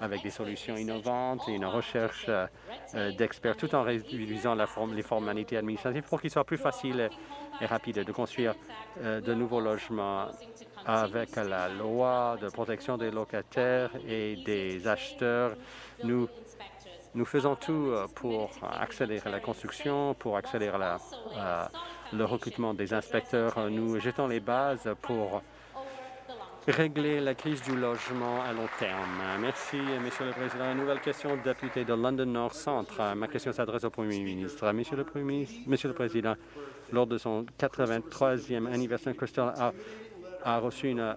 avec des solutions innovantes et une recherche euh, d'experts, tout en réduisant la forme, les formalités administratives pour qu'il soit plus facile et rapide de construire de nouveaux logements avec la loi de protection des locataires et des acheteurs. Nous, nous faisons tout euh, pour accélérer la construction, pour accélérer euh, le recrutement des inspecteurs. Nous jetons les bases pour régler la crise du logement à long terme. Merci, Monsieur le Président. Une nouvelle question, député de London North Centre. Ma question s'adresse au Premier ministre. Monsieur le, Premier Monsieur le Président, lors de son 83e anniversaire, Crystal a a reçu une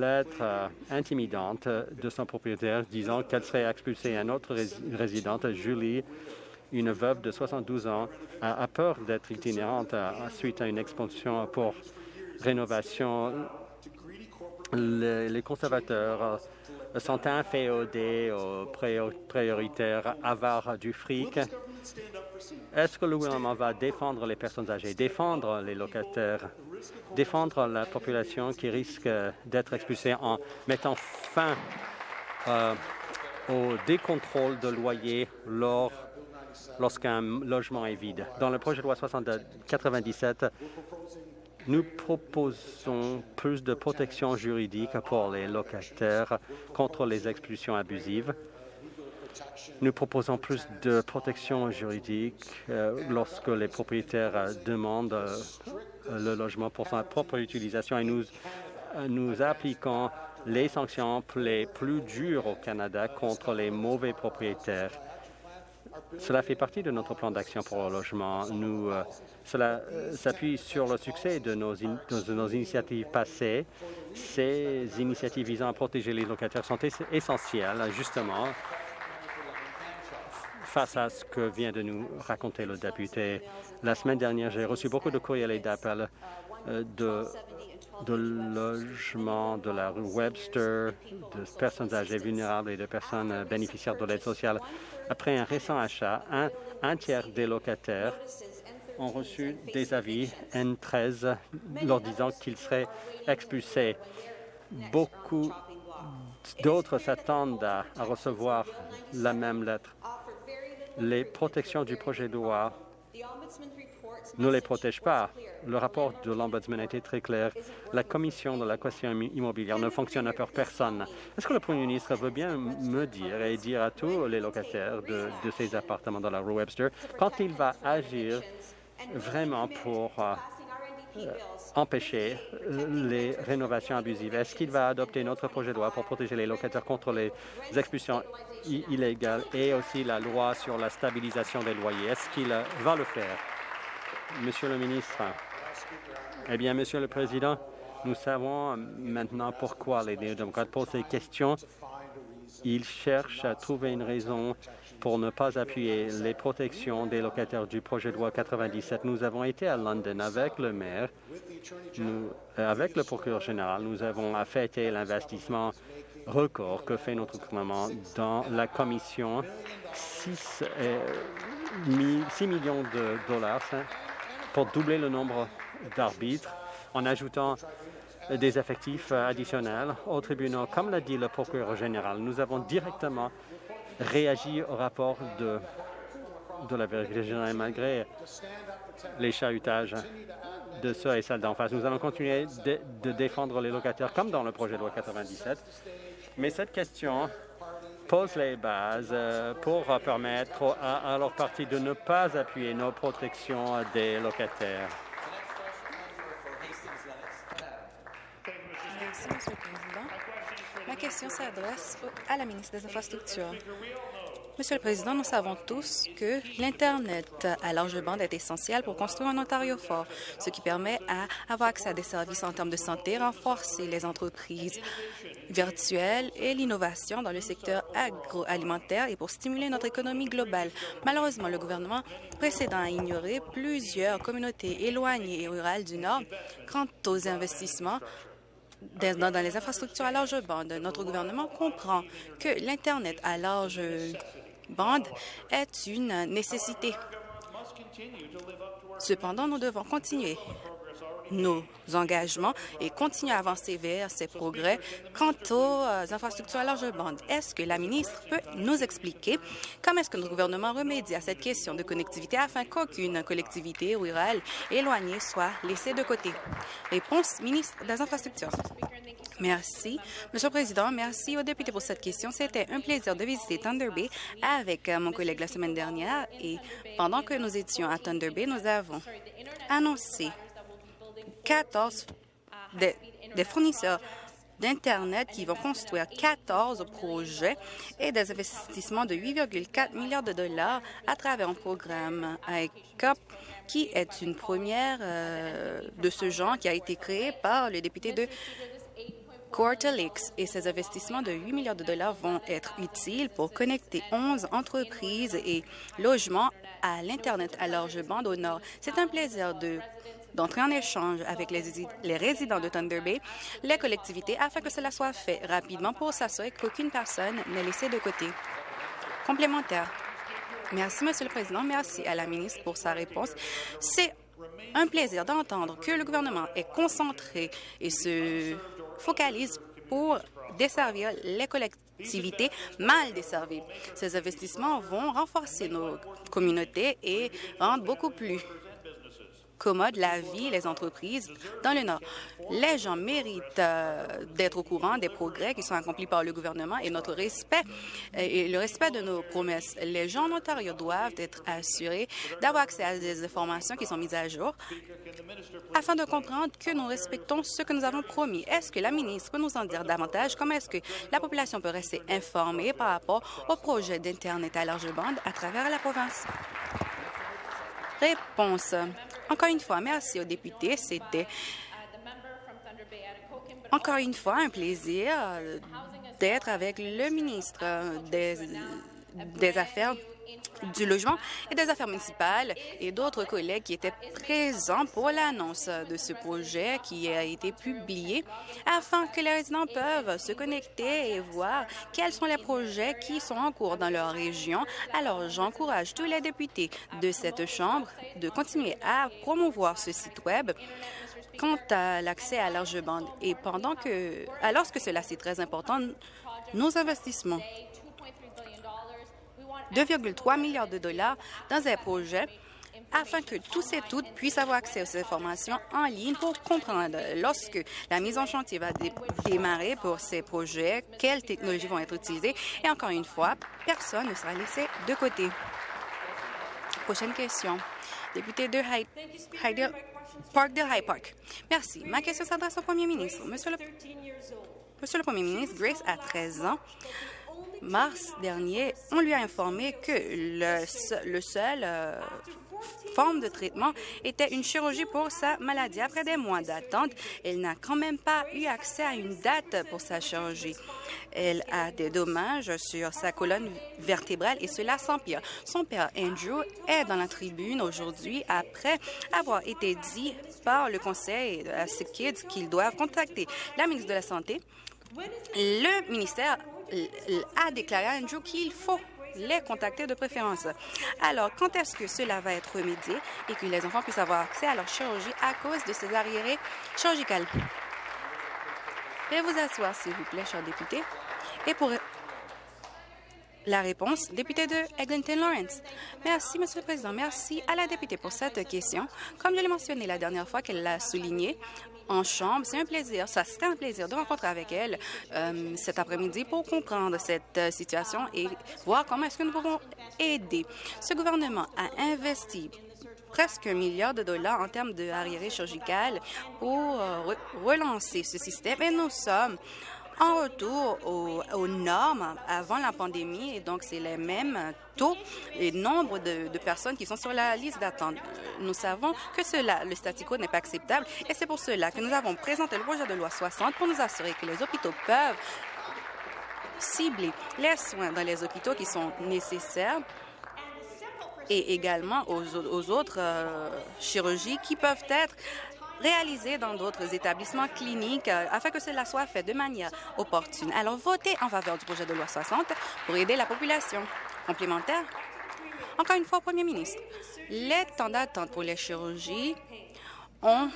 lettre euh, intimidante de son propriétaire disant qu'elle serait expulsée. Un autre résidente, Julie, une veuve de 72 ans, a, peur d'être itinérante euh, suite à une expulsion pour rénovation. Les, conservateurs euh, sont inféodés aux prioritaires avares du fric. Est-ce que le gouvernement va défendre les personnes âgées, défendre les locataires défendre la population qui risque d'être expulsée en mettant fin euh, au décontrôle de loyer lorsqu'un logement est vide. Dans le projet de loi 97, nous proposons plus de protection juridique pour les locataires contre les expulsions abusives. Nous proposons plus de protection juridique euh, lorsque les propriétaires demandent euh, le logement pour sa propre utilisation et nous, nous appliquons les sanctions les plus dures au Canada contre les mauvais propriétaires. Cela fait partie de notre plan d'action pour le logement. Nous, euh, cela euh, s'appuie sur le succès de nos, de nos, initiatives passées. Ces initiatives visant à protéger les locataires sont essentielles, justement, face à ce que vient de nous raconter le député La semaine dernière, j'ai reçu beaucoup de courriels et d'appels euh, de, logements de la rue Webster, de personnes âgées vulnérables et de personnes euh, bénéficiaires de l'aide sociale. Après un récent achat, un, un tiers des locataires ont reçu des avis N13 leur disant qu'ils seraient expulsés. Beaucoup d'autres s'attendent à, à recevoir la même lettre. Les protections du projet de loi ne les protègent pas. Le rapport de l'Ombudsman a été très clair. La commission de la question immobilière ne fonctionne pour personne. Est-ce que le Premier ministre veut bien me dire et dire à tous les locataires de, de ces appartements dans la rue Webster quand il va agir vraiment pour empêcher euh, les rénovations abusives. Est-ce qu'il va adopter notre projet de loi pour protéger les locataires contre les expulsions illégales et aussi la loi sur la stabilisation des loyers? Est-ce qu'il va le faire? Monsieur le ministre, eh bien, Monsieur le Président, nous savons maintenant pourquoi les démocrates posent ces questions. Ils cherchent à trouver une raison pour ne pas appuyer les protections des locataires du projet de loi 97. Nous avons été à London avec le maire, euh, avec le procureur général. Nous avons affecté l'investissement record que fait notre gouvernement dans la commission 6, 6 millions de dollars hein, pour doubler le nombre d'arbitres en ajoutant des effectifs additionnels au tribunal. Comme l'a dit le procureur général, nous avons directement réagi au rapport de, de la vérité générale malgré les chahutages de ceux et celles d'en face. Nous allons continuer de, défendre les locataires comme dans le projet de loi 97. Mais cette question pose les bases euh, pour permettre à, leur parti de ne pas appuyer nos protections des locataires. Merci. Ma question s'adresse à la ministre des Infrastructures. Monsieur le Président, nous savons tous que l'Internet à large bande est essentiel pour construire un Ontario fort, ce qui permet à avoir accès à des services en termes de santé, renforcer les entreprises virtuelles et l'innovation dans le secteur agroalimentaire et pour stimuler notre économie globale. Malheureusement, le gouvernement précédent a ignoré plusieurs communautés éloignées et rurales du Nord quant aux investissements dans, les infrastructures à large bande. Notre gouvernement comprend que l'Internet à large bande est une nécessité. Cependant, nous devons continuer nos engagements et continuer à avancer vers ces progrès quant aux euh, infrastructures à large bande. Est-ce que la ministre peut nous expliquer comment est-ce que notre gouvernement remédie à cette question de connectivité afin qu'aucune collectivité rurale éloignée soit laissée de côté? Réponse, ministre des Infrastructures. Merci. Monsieur le Président, merci aux députés pour cette question. C'était un plaisir de visiter Thunder Bay avec euh, mon collègue la semaine dernière et pendant que nous étions à Thunder Bay, nous avons annoncé 14 des, fournisseurs d'Internet qui vont construire 14 projets et des investissements de 8,4 milliards de dollars à travers un programme ICOP qui est une première euh, de ce genre qui a été créé par le député de Quarterlix et ses investissements de 8 milliards de dollars vont être utiles pour connecter 11 entreprises et logements à l'Internet à large bande au Nord. C'est un plaisir de d'entrer en échange avec les, résidents de Thunder Bay, les collectivités, afin que cela soit fait rapidement pour s'assurer qu'aucune personne n'est laissée de côté. Complémentaire. Merci, Monsieur le Président. Merci à la ministre pour sa réponse. C'est un plaisir d'entendre que le gouvernement est concentré et se focalise pour desservir les collectivités mal desservies. Ces investissements vont renforcer nos communautés et rendre beaucoup plus commode la vie, les entreprises dans le Nord. Les gens méritent euh, d'être au courant des progrès qui sont accomplis par le gouvernement et notre respect et le respect de nos promesses. Les gens en Ontario doivent être assurés d'avoir accès à des informations qui sont mises à jour afin de comprendre que nous respectons ce que nous avons promis. Est-ce que la ministre peut nous en dire davantage? Comment est-ce que la population peut rester informée par rapport au projet d'Internet à large bande à travers la province? Réponse. Encore une fois, merci aux députés. C'était encore une fois un plaisir d'être avec le ministre des, des Affaires du logement et des affaires municipales et d'autres collègues qui étaient présents pour l'annonce de ce projet qui a été publié afin que les résidents peuvent se connecter et voir quels sont les projets qui sont en cours dans leur région. Alors, j'encourage tous les députés de cette Chambre de continuer à promouvoir ce site Web quant à l'accès à large bande. Et pendant que, alors que cela, c'est très important, nos investissements 2,3 milliards de dollars dans un projet afin que tous et toutes puissent avoir accès aux informations en ligne pour comprendre lorsque la mise en chantier va démarrer pour ces projets, quelles technologies vont être utilisées? Et encore une fois, personne ne sera laissé de côté. Prochaine question. Député de Hyde, Park de High Park. Merci. Ma question s'adresse au premier ministre. Monsieur le Premier ministre, Grace a 13 ans mars dernier, on lui a informé que le, seul euh, forme de traitement était une chirurgie pour sa maladie. Après des mois d'attente, elle n'a quand même pas eu accès à une date pour sa chirurgie. Elle a des dommages sur sa colonne vertébrale et cela s'empire. Son père Andrew est dans la tribune aujourd'hui après avoir été dit par le conseil à ses kids qu'ils doivent contacter la ministre de la Santé. Le ministère a déclaré à Andrew qu'il faut les contacter de préférence. Alors, quand est-ce que cela va être remédié et que les enfants puissent avoir accès à leur chirurgie à cause de ces arriérés chirurgicales? Veuillez vous asseoir, s'il vous plaît, cher député. Et pour la réponse, député de Eglinton Lawrence. Merci, Monsieur le Président. Merci à la députée pour cette question. Comme je l'ai mentionné la dernière fois qu'elle l'a souligné, en chambre. C'est un plaisir, ça serait un plaisir de rencontrer avec elle euh, cet après-midi pour comprendre cette euh, situation et voir comment est-ce que nous pouvons aider. Ce gouvernement a investi presque un milliard de dollars en termes de chirurgicales pour euh, relancer ce système et nous sommes en retour aux, normes avant la pandémie, et donc c'est les mêmes taux et nombre de, personnes qui sont sur la liste d'attente. Nous savons que cela, le statu quo n'est pas acceptable, et c'est pour cela que nous avons présenté le projet de loi 60 pour nous assurer que les hôpitaux peuvent cibler les soins dans les hôpitaux qui sont nécessaires et également aux, autres euh, chirurgies qui peuvent être réalisés dans d'autres établissements cliniques euh, afin que cela soit fait de manière opportune. Alors, votez en faveur du projet de loi 60 pour aider la population. Complémentaire? Encore une fois, Premier ministre, les temps d'attente pour les chirurgies ont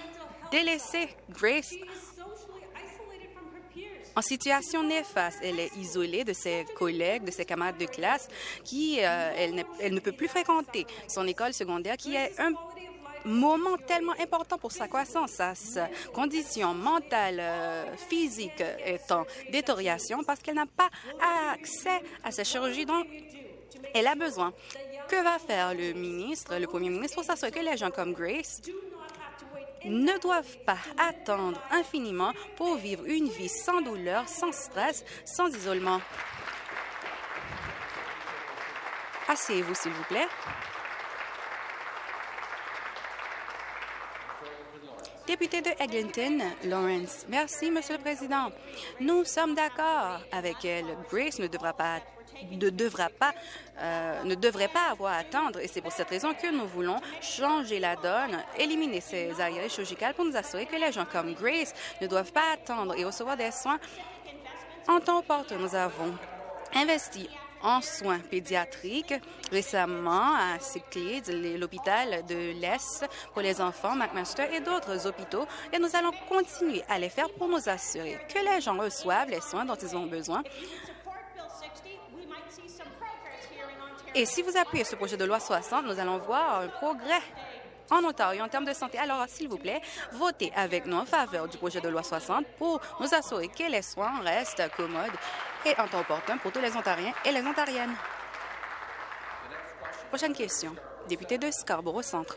délaissé Grace en situation néfaste. Elle est isolée de ses collègues, de ses camarades de classe, qui euh, elle, elle, ne peut plus fréquenter son école secondaire, qui est un moment tellement important pour sa croissance, sa condition mentale, euh, physique est en détérioration parce qu'elle n'a pas accès à sa chirurgie dont elle a besoin. Que va faire le ministre, le premier ministre, pour s'assurer que les gens comme Grace ne doivent pas attendre infiniment pour vivre une vie sans douleur, sans stress, sans isolement? Asseyez-vous, s'il vous plaît. Député de Eglinton, Lawrence. Merci, Monsieur le Président. Nous sommes d'accord avec elle. Grace ne devra pas ne devra pas, euh, ne devrait pas avoir à attendre. Et c'est pour cette raison que nous voulons changer la donne, éliminer ces arriérés chirurgicales pour nous assurer que les gens comme Grace ne doivent pas attendre et recevoir des soins en temps opportun. Nous avons investi en soins pédiatriques récemment à Cyclades, l'hôpital de l'Est pour les enfants, McMaster et d'autres hôpitaux. Et nous allons continuer à les faire pour nous assurer que les gens reçoivent les soins dont ils ont besoin. Et si vous appuyez ce projet de loi 60, nous allons voir un progrès en Ontario en termes de santé. Alors, s'il vous plaît, votez avec nous en faveur du projet de loi 60 pour nous assurer que les soins restent commodes et en temps opportun pour tous les Ontariens et les Ontariennes. Prochaine question. Député de Scarborough Centre.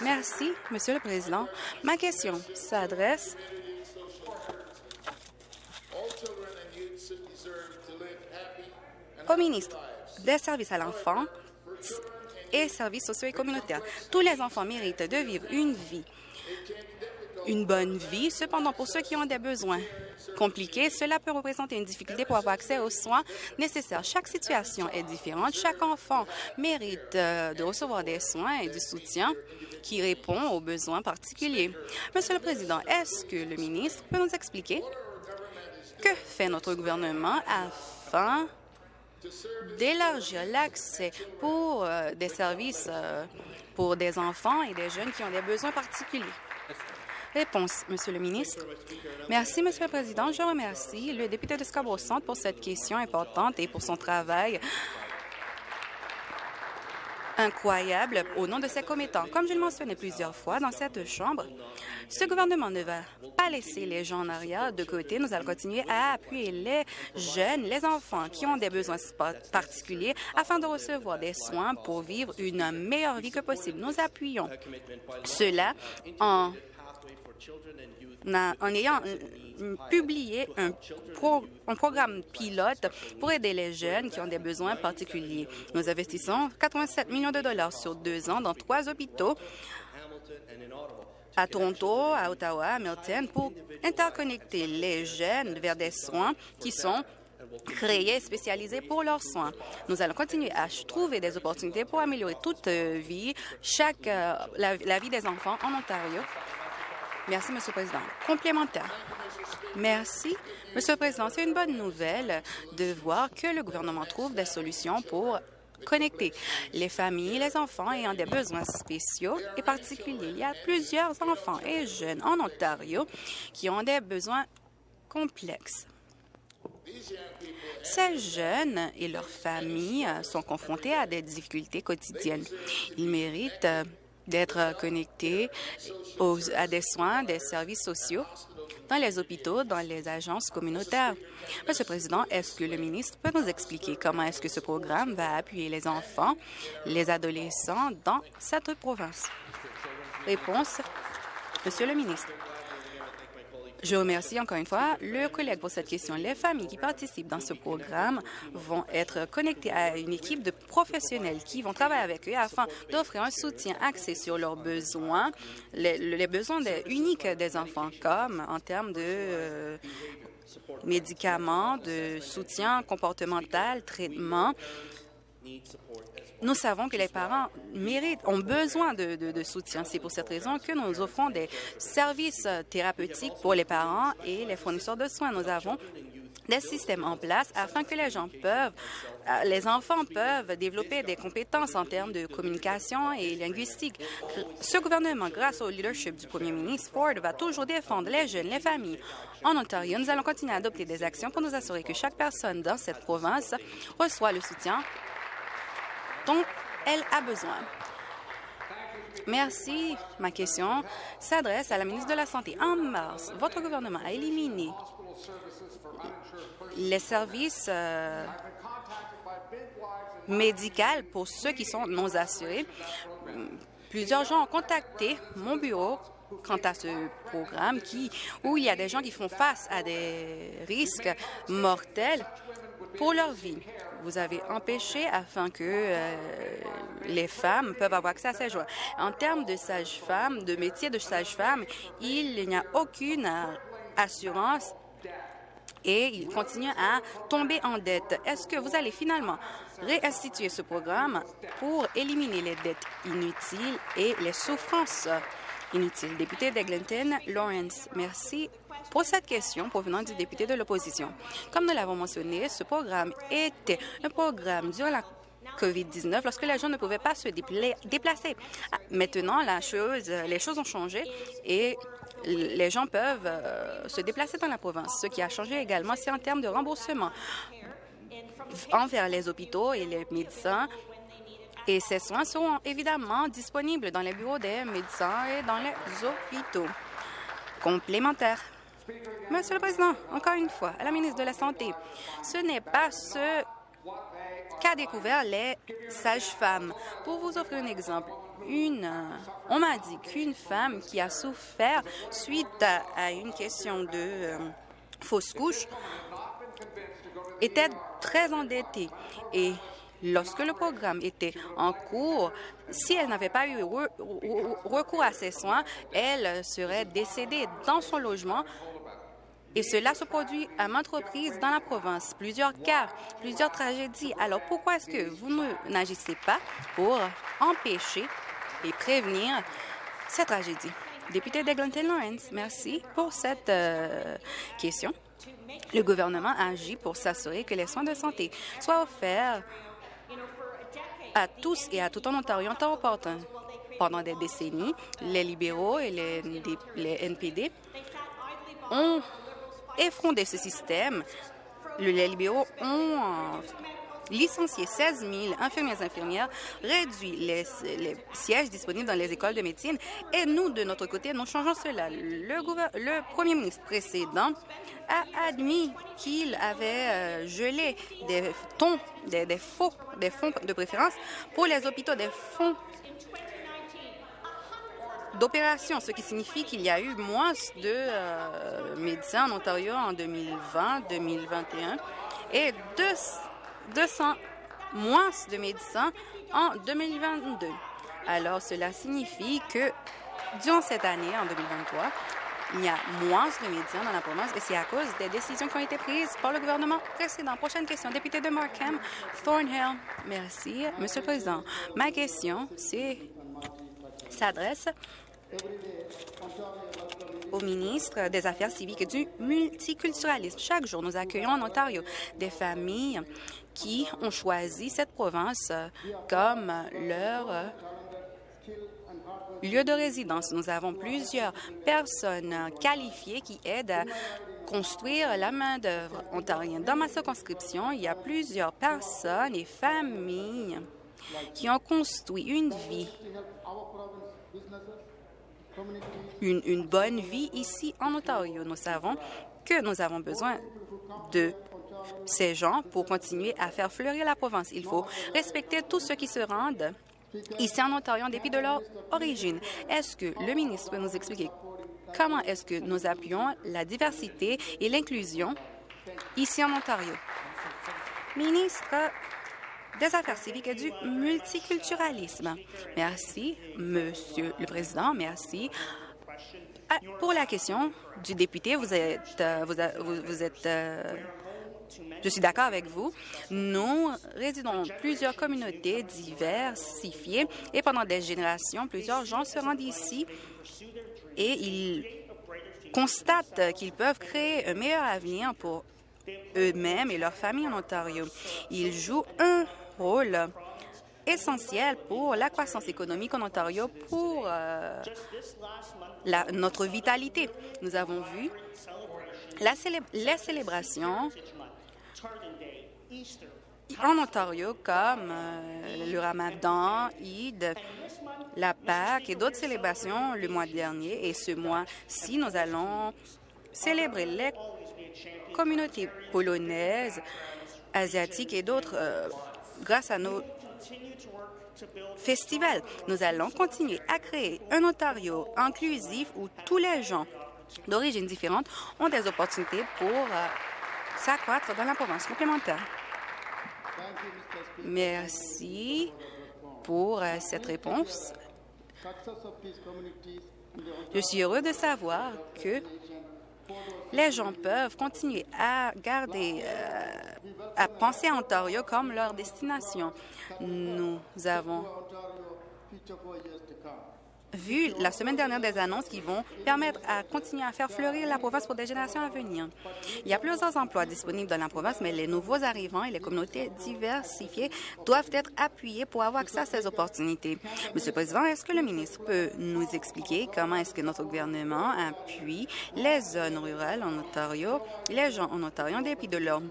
Merci, Monsieur le Président. Ma question s'adresse au ministre des Services à l'enfant et services sociaux et communautaires. Tous les enfants méritent de vivre une vie une bonne vie. Cependant, pour ceux qui ont des besoins compliqués, cela peut représenter une difficulté pour avoir accès aux soins nécessaires. Chaque situation est différente. Chaque enfant mérite euh, de recevoir des soins et du soutien qui répond aux besoins particuliers. Monsieur le Président, est-ce que le ministre peut nous expliquer que fait notre gouvernement afin d'élargir l'accès pour euh, des services euh, pour des enfants et des jeunes qui ont des besoins particuliers? Réponse, Monsieur le ministre. Merci, Monsieur le Président. Je remercie le député de Scarborough Centre pour cette question importante et pour son travail incroyable au nom de ses commettants. Comme je le mentionnais plusieurs fois dans cette Chambre, ce gouvernement ne va pas laisser les gens en arrière de côté. Nous allons continuer à appuyer les jeunes, les enfants qui ont des besoins particuliers afin de recevoir des soins pour vivre une meilleure vie que possible. Nous appuyons cela en en ayant publié un, un, programme pilote pour aider les jeunes qui ont des besoins particuliers. Nous investissons 87 millions de dollars sur deux ans dans trois hôpitaux. à Toronto, à Ottawa, à Milton, pour interconnecter les jeunes vers des soins qui sont créés et spécialisés pour leurs soins. Nous allons continuer à trouver des opportunités pour améliorer toute vie, chaque, euh, la, la vie des enfants en Ontario Merci, Monsieur le Président. Complémentaire. Merci. Monsieur le Président, c'est une bonne nouvelle de voir que le gouvernement trouve des solutions pour connecter les familles, les enfants ayant des besoins spéciaux et particuliers. Il y a plusieurs enfants et jeunes en Ontario qui ont des besoins complexes. Ces jeunes et leurs familles sont confrontés à des difficultés quotidiennes. Ils méritent d'être connectés à des soins, des services sociaux dans les hôpitaux, dans les agences communautaires. Monsieur le Président, est-ce que le ministre peut nous expliquer comment est-ce que ce programme va appuyer les enfants, les adolescents dans cette province? Réponse, Monsieur le ministre. Je remercie encore une fois le collègue pour cette question. Les familles qui participent dans ce programme vont être connectées à une équipe de professionnels qui vont travailler avec eux afin d'offrir un soutien axé sur leurs besoins, les, besoins uniques des enfants, comme en termes de euh, médicaments, de soutien comportemental, traitement nous savons que les parents méritent, ont besoin de, soutien. C'est pour cette raison que nous offrons des services thérapeutiques pour les parents et les fournisseurs de soins. Nous avons des systèmes en place afin que les gens peuvent, euh, les enfants peuvent développer des compétences en termes de communication et linguistique. Ce gouvernement, grâce au leadership du premier ministre Ford, va toujours défendre les jeunes, les familles. En Ontario, nous allons continuer à adopter des actions pour nous assurer que chaque personne dans cette province reçoit le soutien dont elle a besoin. Merci. Ma question s'adresse à la ministre de la Santé. En mars, votre gouvernement a éliminé les services euh, médicaux pour ceux qui sont non assurés. Plusieurs gens ont contacté mon bureau quant à ce programme où il y a des gens qui font face à des risques mortels pour leur vie vous avez empêché afin que euh, les femmes peuvent avoir accès à ces joies. En termes de sage-femme, de métier de sage-femme, il n'y a aucune assurance et il continue à tomber en dette. Est-ce que vous allez finalement réinstituer ce programme pour éliminer les dettes inutiles et les souffrances? Inutiles? Député d'Eglinton, Lawrence, merci pour cette question provenant du député de l'opposition. Comme nous l'avons mentionné, ce programme était un programme durant la COVID-19 lorsque les gens ne pouvaient pas se déplacer. Ah, maintenant, les choses ont changé et les gens peuvent euh, se déplacer dans la province. Ce qui a changé également, c'est en termes de remboursement envers les hôpitaux et les médecins. Et ces soins seront évidemment disponibles dans les bureaux des médecins et dans les hôpitaux complémentaires. Monsieur le Président, encore une fois, à la ministre de la Santé, ce n'est pas ce qu'a découvert les sages-femmes. Pour vous offrir un exemple, une, on m'a dit qu'une femme qui a souffert suite à, une question de euh, fausse couche était très endettée et lorsque le programme était en cours, si elle n'avait pas eu recours à ses soins, elle serait décédée dans son logement et cela se produit à maintes reprises dans la province. Plusieurs cas, plusieurs tragédies. Alors pourquoi est-ce que vous n'agissez pas pour empêcher et prévenir ces tragédies? Député d'Eglinton Lawrence, merci pour cette euh, question. Le gouvernement agit pour s'assurer que les soins de santé soient offerts à tous et à tout en Ontario en temps opportun. Pendant des décennies, les libéraux et les, les NPD ont effondré ce système. Les libéraux ont licencié 16 000 infirmières infirmières, réduit les, sièges disponibles dans les écoles de médecine et nous, de notre côté, nous changeons cela. Le, premier ministre précédent a admis qu'il avait euh, gelé des, des, fonds de préférence pour les hôpitaux, des fonds d'opération, ce qui signifie qu'il y a eu moins de euh, médecins en Ontario en 2020-2021 et 200 moins de médecins en 2022. Alors, cela signifie que durant cette année, en 2023, il y a moins de médecins dans la province et c'est à cause des décisions qui ont été prises par le gouvernement précédent. Prochaine question, député de Markham, Thornhill. Merci, Monsieur le Président. Ma question, s'adresse au ministre des Affaires civiques et du multiculturalisme. Chaque jour, nous accueillons en Ontario des familles qui ont choisi cette province comme leur lieu de résidence. Nous avons plusieurs personnes qualifiées qui aident à construire la main-d'œuvre ontarienne. Dans ma circonscription, il y a plusieurs personnes et familles qui ont construit une vie une, bonne vie ici en Ontario. Nous savons que nous avons besoin de ces gens pour continuer à faire fleurir la province. Il faut respecter tous ceux qui se rendent ici en Ontario en dépit de leur origine. Est-ce que le ministre peut nous expliquer comment est-ce que nous appuyons la diversité et l'inclusion ici en Ontario? Ministre des Affaires civiques et du multiculturalisme. Merci, Monsieur le Président. Merci. Ah, pour la question du député, vous êtes, euh, vous, êtes euh, je suis d'accord avec vous. Nous résidons dans plusieurs communautés diversifiées et pendant des générations, plusieurs gens se rendent ici et ils constatent qu'ils peuvent créer un meilleur avenir pour eux-mêmes et leurs familles en Ontario. Ils jouent un rôle essentiel pour la croissance économique en Ontario, pour euh, notre vitalité. Nous avons vu la les célébrations en Ontario comme euh, le Ramadan, Eid, la Pâque et d'autres célébrations le mois dernier. Et ce mois-ci, nous allons célébrer les communautés polonaises, asiatiques et d'autres euh, grâce à nos festivals. Nous allons continuer à créer un Ontario inclusif où tous les gens d'origine différente ont des opportunités pour euh, s'accroître dans la province complémentaire. Merci pour euh, cette réponse. Je suis heureux de savoir que les gens peuvent continuer à garder, euh, à penser à Ontario comme leur destination. Nous avons vu la semaine dernière des annonces qui vont permettre à continuer à faire fleurir la province pour des générations à venir. Il y a plusieurs emplois disponibles dans la province, mais les nouveaux arrivants et les communautés diversifiées doivent être appuyés pour avoir accès à ces opportunités. Monsieur le Président, est-ce que le ministre peut nous expliquer comment est-ce que notre gouvernement appuie les zones rurales en Ontario, les gens en Ontario en dépit de leur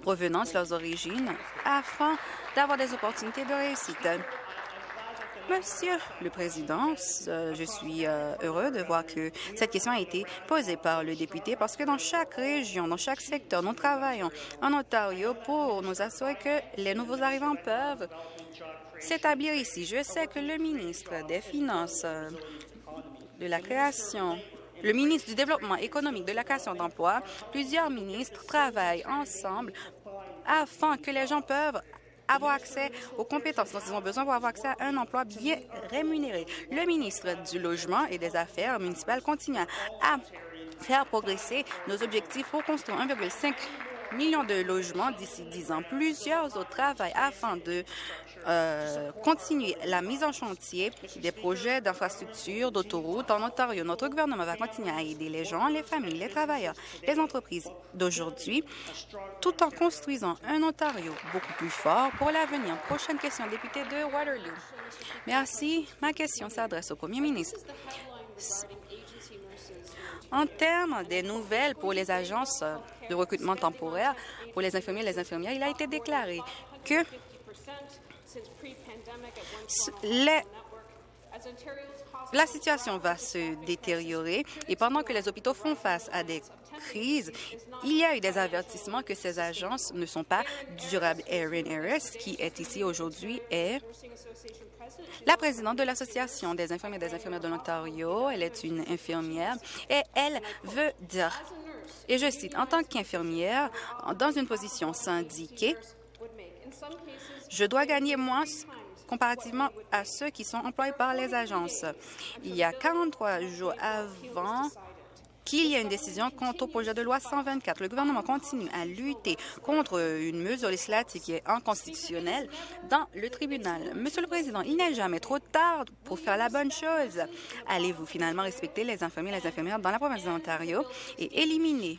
provenance, leurs origines, afin d'avoir des opportunités de réussite? Monsieur le Président, euh, je suis euh, heureux de voir que cette question a été posée par le député parce que dans chaque région, dans chaque secteur, nous travaillons en Ontario pour nous assurer que les nouveaux arrivants peuvent s'établir ici. Je sais que le ministre des Finances, euh, de la création le ministre du Développement économique, de la création d'emplois, plusieurs ministres travaillent ensemble afin que les gens peuvent avoir accès aux compétences dont ils ont besoin pour avoir accès à un emploi bien rémunéré. Le ministre du Logement et des Affaires municipales continue à faire progresser nos objectifs pour construire 1,5 million de logements d'ici 10 ans. Plusieurs autres travaillent afin de euh, continuer la mise en chantier des projets d'infrastructures, d'autoroutes en Ontario. Notre gouvernement va continuer à aider les gens, les familles, les travailleurs, les entreprises d'aujourd'hui, tout en construisant un Ontario beaucoup plus fort pour l'avenir. Prochaine question, député de Waterloo. Merci. Ma question s'adresse au premier ministre. En termes des nouvelles pour les agences de recrutement temporaire, pour les infirmiers et les infirmières, il a été déclaré que la situation va se détériorer et pendant que les hôpitaux font face à des crises, il y a eu des avertissements que ces agences ne sont pas durables. Erin Harris, qui est ici aujourd'hui, est la présidente de l'Association des infirmiers et des infirmières de l'Ontario. Elle est une infirmière et elle veut dire, et je cite, en tant qu'infirmière, dans une position syndiquée, je dois gagner moins comparativement à ceux qui sont employés par les agences. Il y a 43 jours avant qu'il y ait une décision quant au projet de loi 124. Le gouvernement continue à lutter contre une mesure législative qui est inconstitutionnelle dans le tribunal. Monsieur le Président, il n'est jamais trop tard pour faire la bonne chose. Allez-vous finalement respecter les infirmiers et les infirmières dans la province de l'Ontario et éliminer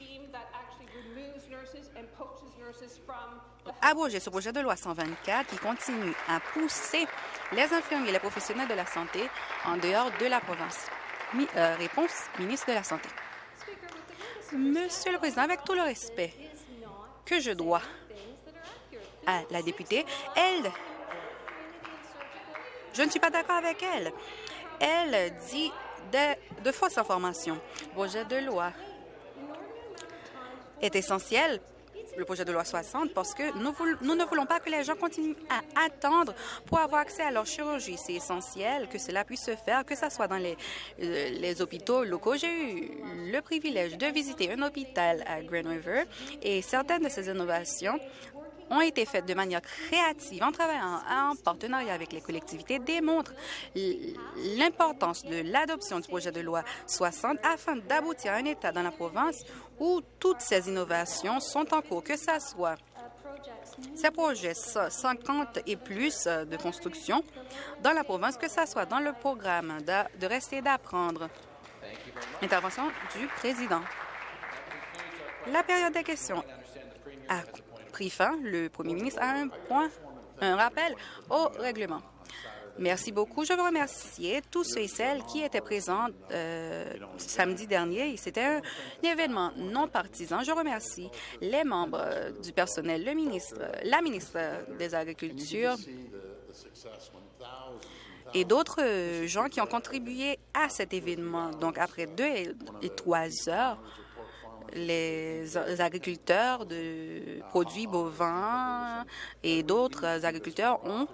abroger ce projet de loi 124 qui continue à pousser les infirmiers et les professionnels de la santé en dehors de la province. Euh, réponse, ministre de la Santé. Monsieur le Président, avec tout le respect que je dois à la députée, elle, je ne suis pas d'accord avec elle. Elle dit de, de fausses informations. Le projet de loi est essentiel le projet de loi 60 parce que nous, ne voulons pas que les gens continuent à attendre pour avoir accès à leur chirurgie. C'est essentiel que cela puisse se faire, que ce soit dans les, euh, les hôpitaux locaux. J'ai eu le privilège de visiter un hôpital à Grand River et certaines de ces innovations ont été faites de manière créative en travaillant en partenariat avec les collectivités démontrent l'importance de l'adoption du projet de loi 60 afin d'aboutir à un État dans la province où toutes ces innovations sont en cours, que ce soit ces projets 50 et plus de construction dans la province, que ce soit dans le programme de rester d'apprendre. Intervention du président. La période des questions a pris fin. Le premier ministre a un point, un rappel au règlement. Merci beaucoup. Je veux remercier tous ceux et celles qui étaient présents euh, samedi dernier. C'était un, événement non partisan. Je remercie les membres du personnel, le ministre, la ministre des Agricultures et d'autres gens qui ont contribué à cet événement. Donc, après deux et trois heures, les agriculteurs de produits bovins et d'autres agriculteurs ont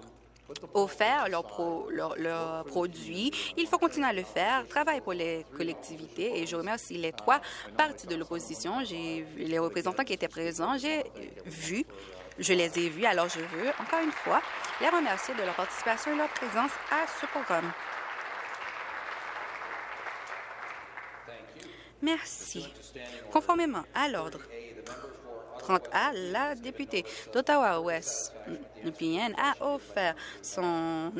offert leurs produits. Il faut continuer à le faire, travailler pour les collectivités et je remercie les trois partis de l'opposition. J'ai les représentants qui étaient présents, j'ai vu, je les ai vus, alors je veux encore une fois les remercier de leur participation et leur présence à ce programme. Merci. Conformément à l'ordre 30A, la députée d'Ottawa-Ouest, a offert son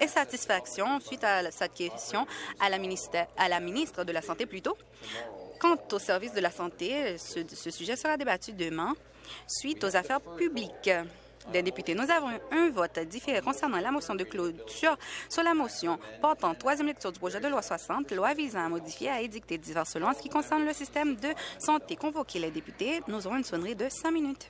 insatisfaction suite à cette question à la, à la ministre de la Santé plutôt. Quant au service de la santé, ce sujet sera débattu demain suite aux affaires publiques des députés. Nous avons un vote différé concernant la motion de clôture sur la motion portant troisième lecture du projet de loi 60, loi visant à modifier et à édicter diverses lois en ce qui concerne le système de santé. Convoquer les députés, nous aurons une sonnerie de cinq minutes.